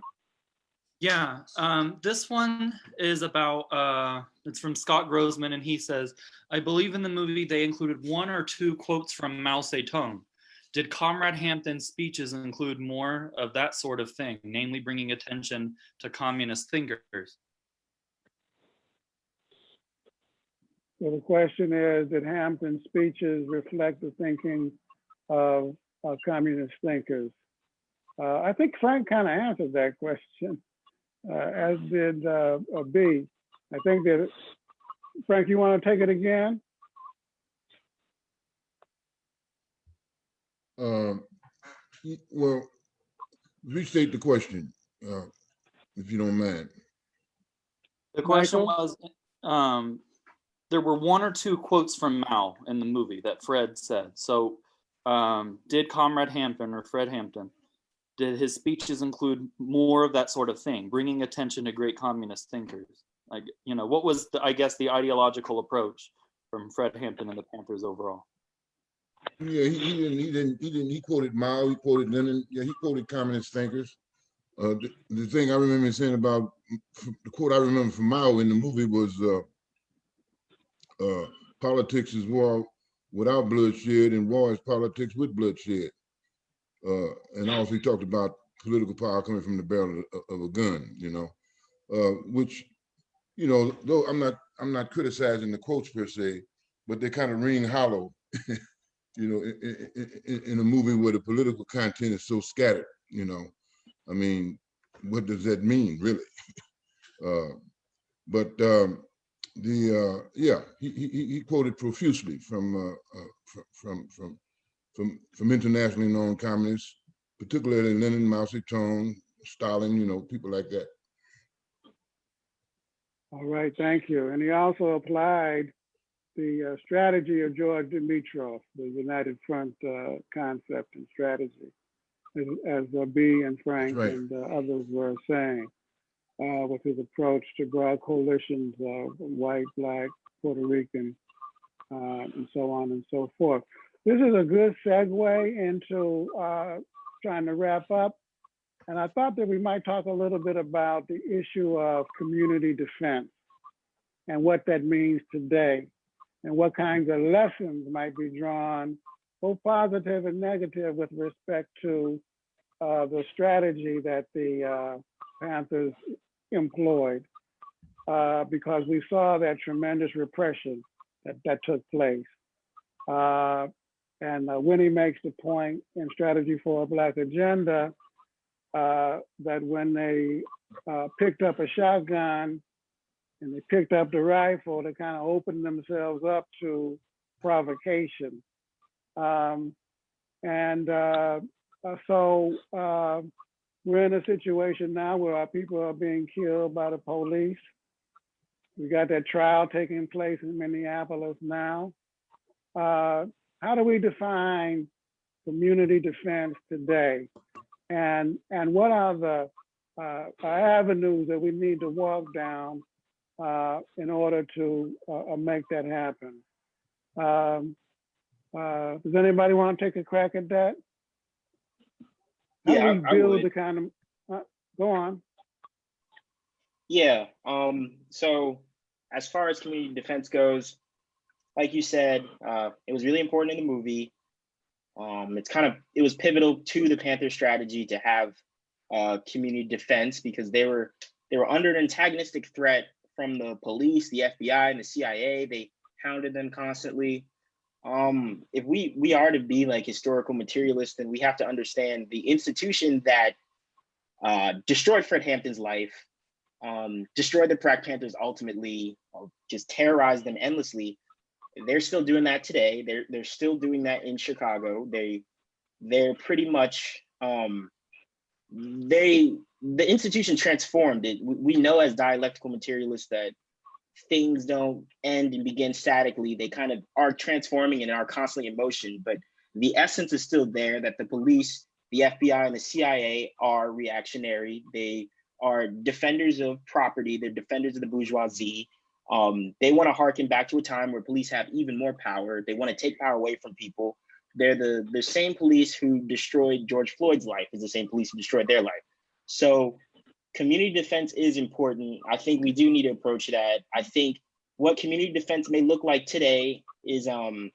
I: Yeah, um, this one is about, uh, it's from Scott Grossman, and he says, I believe in the movie they included one or two quotes from Mao Zedong. Did Comrade Hampton's speeches include more of that sort of thing, namely bringing attention to communist thinkers?
B: So the question is, did Hampton's speeches reflect the thinking of of communist thinkers? Uh, I think Frank kind of answered that question, uh, as did uh, Bea. I think that, Frank, you want to take it again?
E: Um, well, restate the question, uh, if you don't mind.
I: The question
B: Michael?
I: was, um, there were one or two quotes from Mao in the movie that Fred said. So, um, did Comrade Hampton or Fred Hampton, did his speeches include more of that sort of thing, bringing attention to great communist thinkers? Like, you know, what was the, I guess, the ideological approach from Fred Hampton and the Panthers overall?
E: Yeah, he, he didn't, he didn't, he didn't, he quoted Mao, he quoted Lenin, yeah, he quoted communist thinkers. Uh, the, the thing I remember saying about, the quote I remember from Mao in the movie was, uh, uh, politics is war without bloodshed and war is politics with bloodshed. Uh, and also he talked about political power coming from the barrel of, of a gun, you know, uh, which, you know, though I'm not, I'm not criticizing the quotes per se, but they kind of ring hollow [LAUGHS] you know, in, in, in, a movie where the political content is so scattered, you know, I mean, what does that mean, really? [LAUGHS] uh, but um, the uh, yeah, he, he he quoted profusely from uh, uh, from from from from internationally known communists, particularly Lenin, Mao Zedong, Stalin, you know, people like that.
B: All right, thank you. And he also applied the uh, strategy of George Dimitrov, the United Front uh, concept and strategy, as, as uh, Bea and Frank
E: right.
B: and uh, others were saying, uh, with his approach to broad coalitions of white, black, Puerto Rican, uh, and so on and so forth. This is a good segue into uh, trying to wrap up. And I thought that we might talk a little bit about the issue of community defense and what that means today and what kinds of lessons might be drawn, both positive and negative, with respect to uh, the strategy that the uh, Panthers employed, uh, because we saw that tremendous repression that, that took place. Uh, and uh, Winnie makes the point in Strategy for a Black Agenda uh, that when they uh, picked up a shotgun and they picked up the rifle to kind of open themselves up to provocation. Um, and uh, uh, so we're in a situation now where our people are being killed by the police. We got that trial taking place in Minneapolis now. Uh, how do we define community defense today? And, and what are the uh, avenues that we need to walk down uh, in order to uh, uh, make that happen? Um, uh, does anybody want to take a crack at that? How
G: Yeah,
B: do
G: I- I
B: build the kind of, uh, go on.
G: Yeah. Um, so as far as community defense goes, like you said, uh, it was really important in the movie. Um, it's kind of it was pivotal to the Panther strategy to have uh, community defense because they were they were under an antagonistic threat from the police, the FBI, and the CIA. They hounded them constantly. Um, if we we are to be like historical materialists, then we have to understand the institution that uh, destroyed Fred Hampton's life um, destroyed the Black Panthers ultimately, just terrorized them endlessly. They're still doing that today. They're they're still doing that in Chicago. They they're pretty much um, they the institution transformed it. We, we know as dialectical materialists that things don't end and begin statically. They kind of are transforming and are constantly in motion. But the essence is still there. That the police, the FBI, and the CIA are reactionary. They are defenders of property. They're defenders of the bourgeoisie. Um, they want to harken back to a time where police have even more power. They want to take power away from people. They're the the same police who destroyed George Floyd's life is the same police who destroyed their life. So community defense is important. I think we do need to approach that. I think what community defense may look like today is um,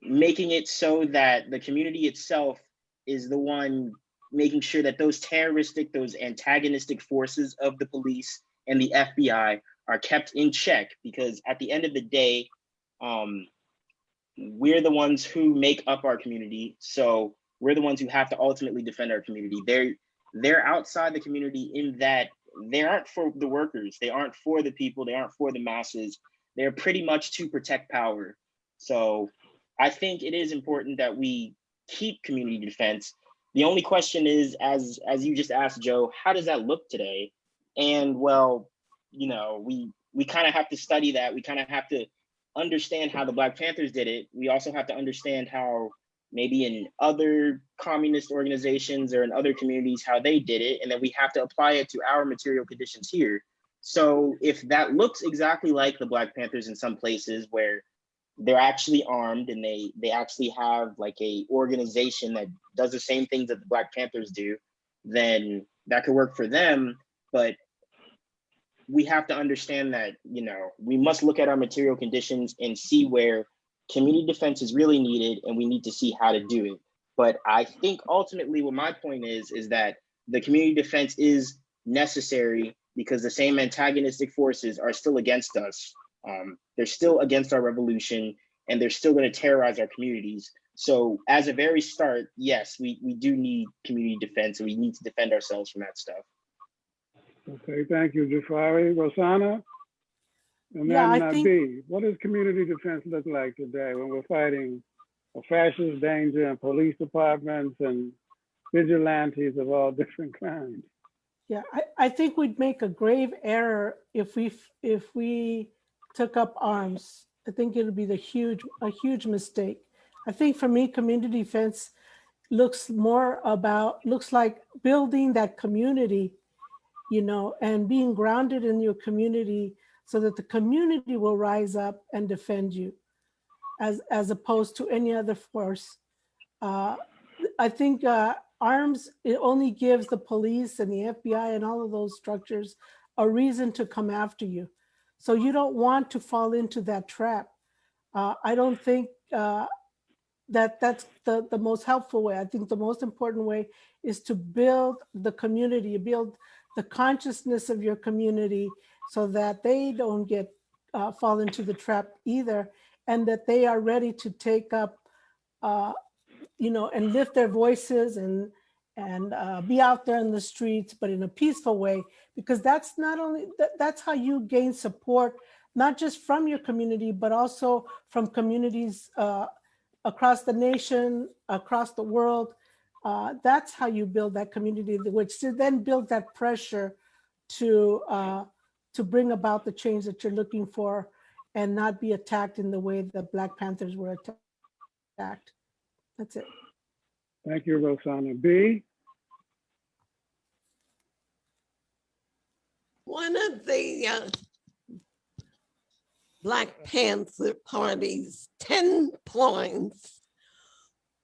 G: making it so that the community itself is the one making sure that those terroristic, those antagonistic forces of the police and the FBI are kept in check because at the end of the day, um, we're the ones who make up our community. So we're the ones who have to ultimately defend our community. They're they're outside the community in that they aren't for the workers, they aren't for the people, they aren't for the masses. They're pretty much to protect power. So I think it is important that we keep community defense. The only question is, as as you just asked, Joe, how does that look today? And well, you know, we we kind of have to study that. We kind of have to understand how the Black Panthers did it. We also have to understand how maybe in other communist organizations or in other communities how they did it, and then we have to apply it to our material conditions here. So if that looks exactly like the Black Panthers in some places where they're actually armed and they they actually have like a organization that does the same things that the Black Panthers do, then that could work for them. But we have to understand that you know we must look at our material conditions and see where community defense is really needed, and we need to see how to do it. But I think ultimately, what my point is, is that the community defense is necessary because the same antagonistic forces are still against us. Um, they're still against our revolution, and they're still going to terrorize our communities. So, as a very start, yes, we we do need community defense, and we need to defend ourselves from that stuff.
B: Okay, thank you, Jafari. Rossana? And
D: Yeah, I
B: then uh,
D: think-
B: Bea, what does community defense look like today when we're fighting a fascist danger and police departments and vigilantes of all [LAUGHS] different kinds?
D: Yeah, I, I think we'd make a grave error if we, if we took up arms. I think it would be the huge, a huge mistake. I think for me, community defense looks more about, looks like building that community, you know, and being grounded in your community so that the community will rise up and defend you as, as opposed to any other force. Uh, I think uh, arms, it only gives the police and the FBI and all of those structures a reason to come after you. So you don't want to fall into that trap. Uh, I don't think uh, that that's the, the most helpful way. I think the most important way is to build the community, build the consciousness of your community so that they don't get uh, fall into the trap either, and that they are ready to take up, uh, you know, and lift their voices and and uh, be out there in the streets, but in a peaceful way, because that's not only, that, that's how you gain support, not just from your community, but also from communities uh, across the nation, across the world. Uh, that's how you build that community, which then build that pressure to uh, to bring about the change that you're looking for and not be attacked in the way the Black Panthers were attacked. That's it.
B: Thank you, Rossana. Bea,
F: One of the uh, Black Panther Party's 10 points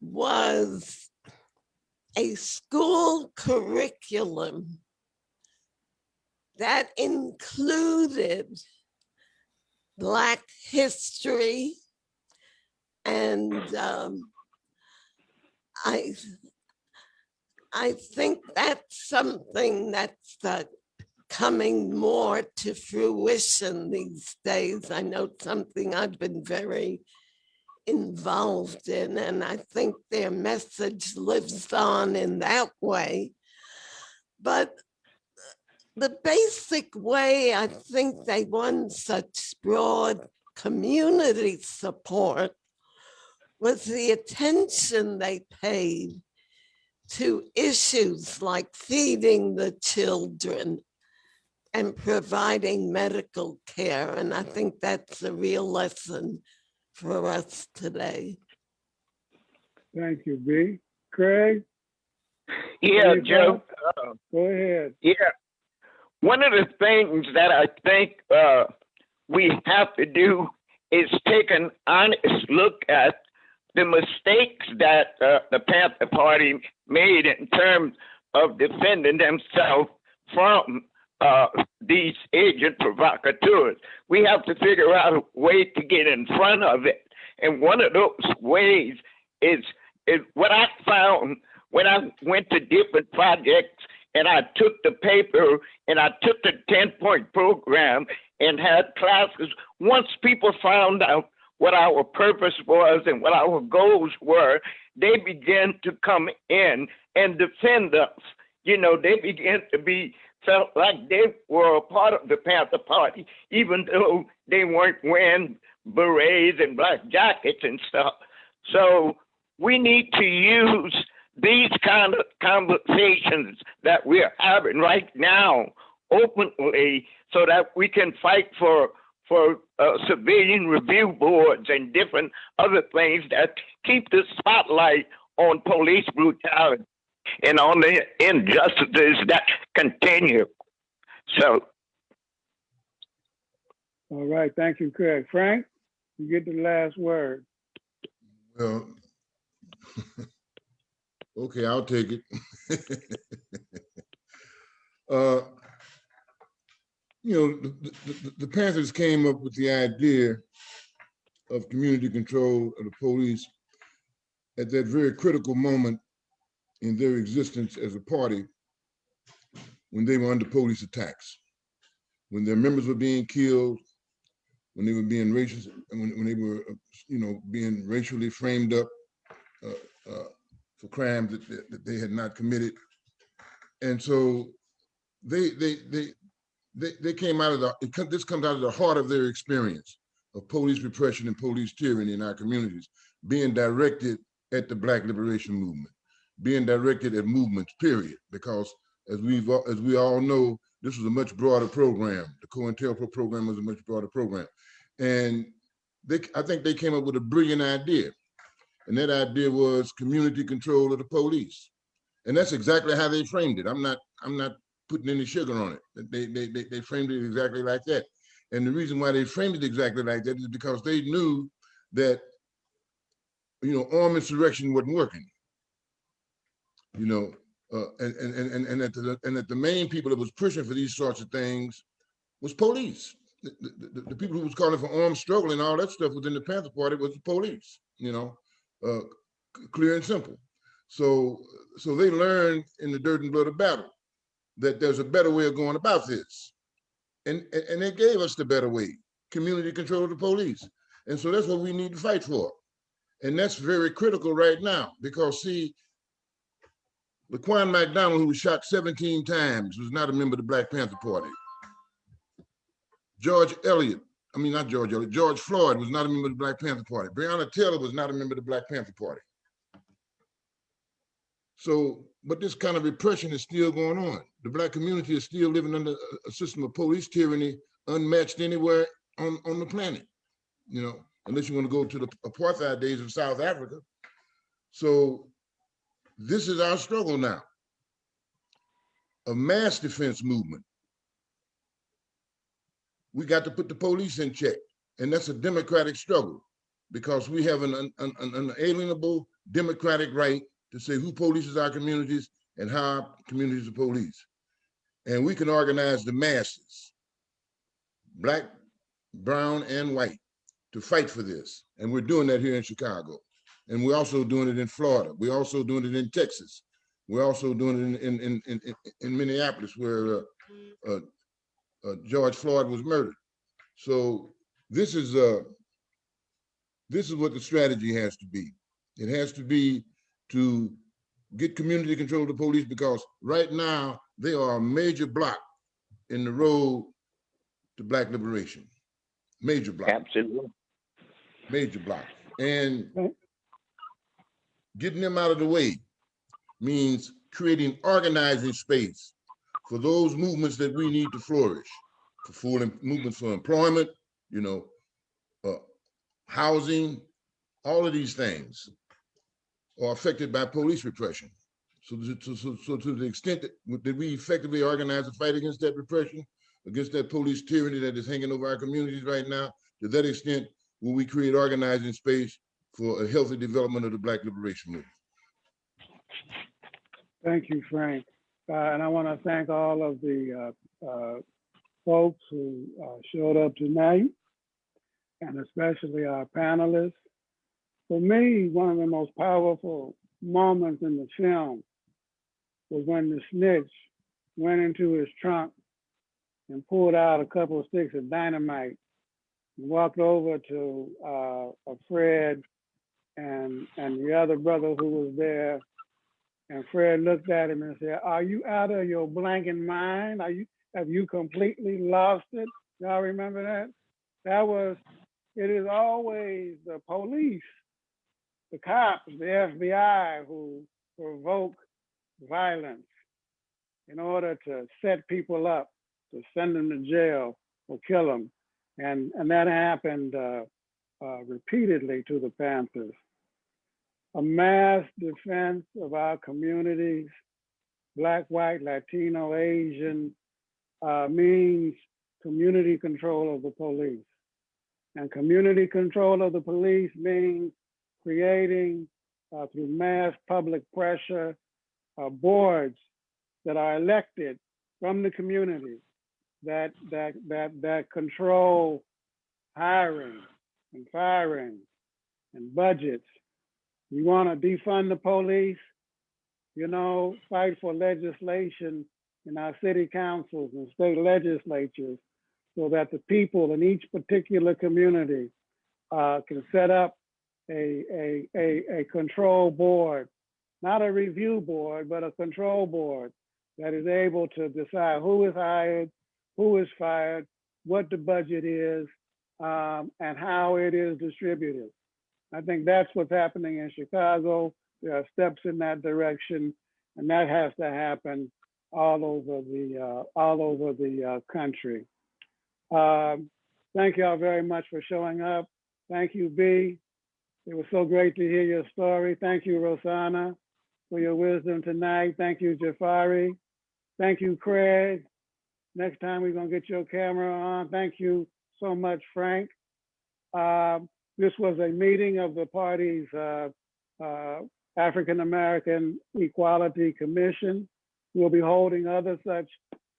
F: was a school curriculum that included Black history and um, I I think that's something that's uh, coming more to fruition these days. I know something I've been very involved in, and I think their message lives on in that way. But the basic way I think they won such broad community support was the attention they paid to issues like feeding the children and providing medical care. And I think that's a real lesson for us today.
B: thank you, Bea. Craig,
H: Yeah, Joe. uh,
B: go ahead.
H: Yeah. One of the things that I think uh, we have to do is take an honest look at the mistakes that uh, the Panther Party made in terms of defending themselves from uh, these agent provocateurs. We have to figure out a way to get in front of it. And one of those ways is, is what I found when I went to different projects and I took the paper and I took the 10 point program and had classes. Once people found out what our purpose was and what our goals were, they began to come in and defend us. You know, they began to be felt like they were a part of the Panther Party, even though they weren't wearing berets and black jackets and stuff. So we need to use these kind of conversations that we're having right now openly so that we can fight for for uh, civilian review boards and different other things that keep the spotlight on police brutality and on the injustices that continue. So
B: All right, thank you, Craig. Frank, you get the last word.
E: Well, [LAUGHS] okay, I'll take it. [LAUGHS] uh, you know, the, the, the Panthers came up with the idea of community control of the police at that very critical moment in their existence as a party when they were under police attacks, when their members were being killed, when they were being racist, when, when they were, uh, you know, being racially framed up uh, uh, for crimes that, that, they had not committed. And so they, they, they, they, they came out of the, this comes out of the heart of their experience of police repression and police tyranny in our communities, being directed at the Black Liberation Movement, being directed at movements, period. Because as we've, as we all know, this was a much broader program. The COINTELPRO program was a much broader program. And they, I think they came up with a brilliant idea. And that idea was community control of the police. And that's exactly how they framed it. I'm not, I'm not putting any sugar on it. They, they, they, they framed it exactly like that. And the reason why they framed it exactly like that is because they knew that, you know, armed insurrection wasn't working. You know, uh, and, and, and, and, that the, and that the main people that was pushing for these sorts of things was police. The, the, the- the people who was calling for armed struggle and all that stuff within the Panther Party was the police, you know, uh, clear and simple. So, so they learned in the dirt and blood of battle that there's a better way of going about this. And, and, they gave us the better way, community control of the police. And so that's what we need to fight for. And that's very critical right now because see, Laquan McDonald, who was shot 17 times, was not a member of the Black Panther Party. George Elliott, I mean, not George George Floyd was not a member of the Black Panther Party. Breonna Taylor was not a member of the Black Panther Party. So, but this kind of repression is still going on. The Black community is still living under a- a system of police tyranny unmatched anywhere on, on the planet. You know, unless you want to go to the apartheid days of South Africa. So this is our struggle now. A mass defense movement. We got to put the police in check, and that's a democratic struggle because we have an, an, an unalienable democratic right to say who polices our communities and how our communities are policed. And we can organize the masses, black, brown, and white, to fight for this. And we're doing that here in Chicago. And we're also doing it in Florida. We're also doing it in Texas. We're also doing it in, in, in, in, in Minneapolis where uh, uh, uh, George Floyd was murdered. So this is uh, this is what the strategy has to be. It has to be to get community control of the police because right now they are a major block in the road to black liberation. Major block
H: Absolutely.
E: major block. And getting them out of the way means creating organizing space for those movements that we need to flourish, for full em- movements for employment, you know, uh, housing, all of these things are affected by police repression. So, to- to- so, so to the extent that, that we effectively organize a fight against that repression, against that police tyranny that is hanging over our communities right now, to that extent, will we create organizing space for a healthy development of the Black Liberation Movement.
B: Thank you, Frank. Uh, and I want to thank all of the uh, uh, folks who showed up tonight, and especially our panelists. For me, one of the most powerful moments in the film was when the snitch went into his trunk and pulled out a couple of sticks of dynamite and walked over to uh, a Fred and and the other brother who was there and Fred looked at him and said, Are you out of your blanking mind? Are you have you completely lost it? Y'all remember that? That was it is always the police, the cops, the FBI who provoke violence in order to set people up, to send them to jail or kill them. And and that happened uh, uh, repeatedly to the Panthers a mass defense of our communities, Black, white, Latino, Asian, uh, means community control of the police. And community control of the police means creating, uh, through mass public pressure, uh, boards that are elected from the community that, that, that, that control hiring and firing and budgets you want to defund the police, you know, fight for legislation in our city councils and state legislatures so that the people in each particular community uh, can set up a, a, a, a control board, not a review board, but a control board that is able to decide who is hired, who is fired, what the budget is, um, and how it is distributed. I think that's what's happening in Chicago. There are steps in that direction, and that has to happen all over the uh, all over the uh, country. Um, thank y'all very much for showing up. Thank you, Bea. It was so great to hear your story. Thank you, Rossana, for your wisdom tonight. Thank you, Jafari. Thank you, Craig. Next time we're gonna get your camera on. Thank you so much, Frank. Um, this was a meeting of the party's uh, uh, African American Equality Commission. We'll be holding other such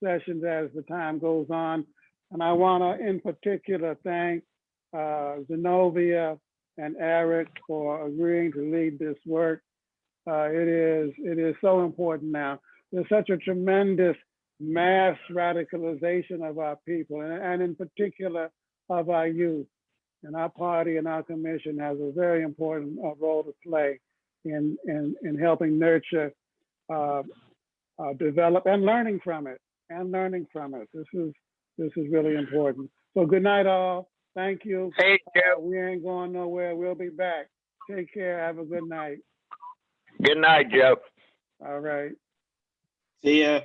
B: sessions as the time goes on. And I want to, in particular, thank uh, Zenobia and Eric for agreeing to lead this work. Uh, it is it is so important now. There's such a tremendous mass radicalization of our people, and, and in particular of our youth. And our party and our commission has a very important uh, role to play in, in, in helping nurture uh, uh, develop and learning from it and learning from it. This is this is really important. So good night, all. Thank you.
H: Hey,
B: Uh,
H: Joe.
B: we ain't going nowhere. We'll be back. Take care. Have a good night.
H: Good night, Joe.
B: All right.
G: See ya.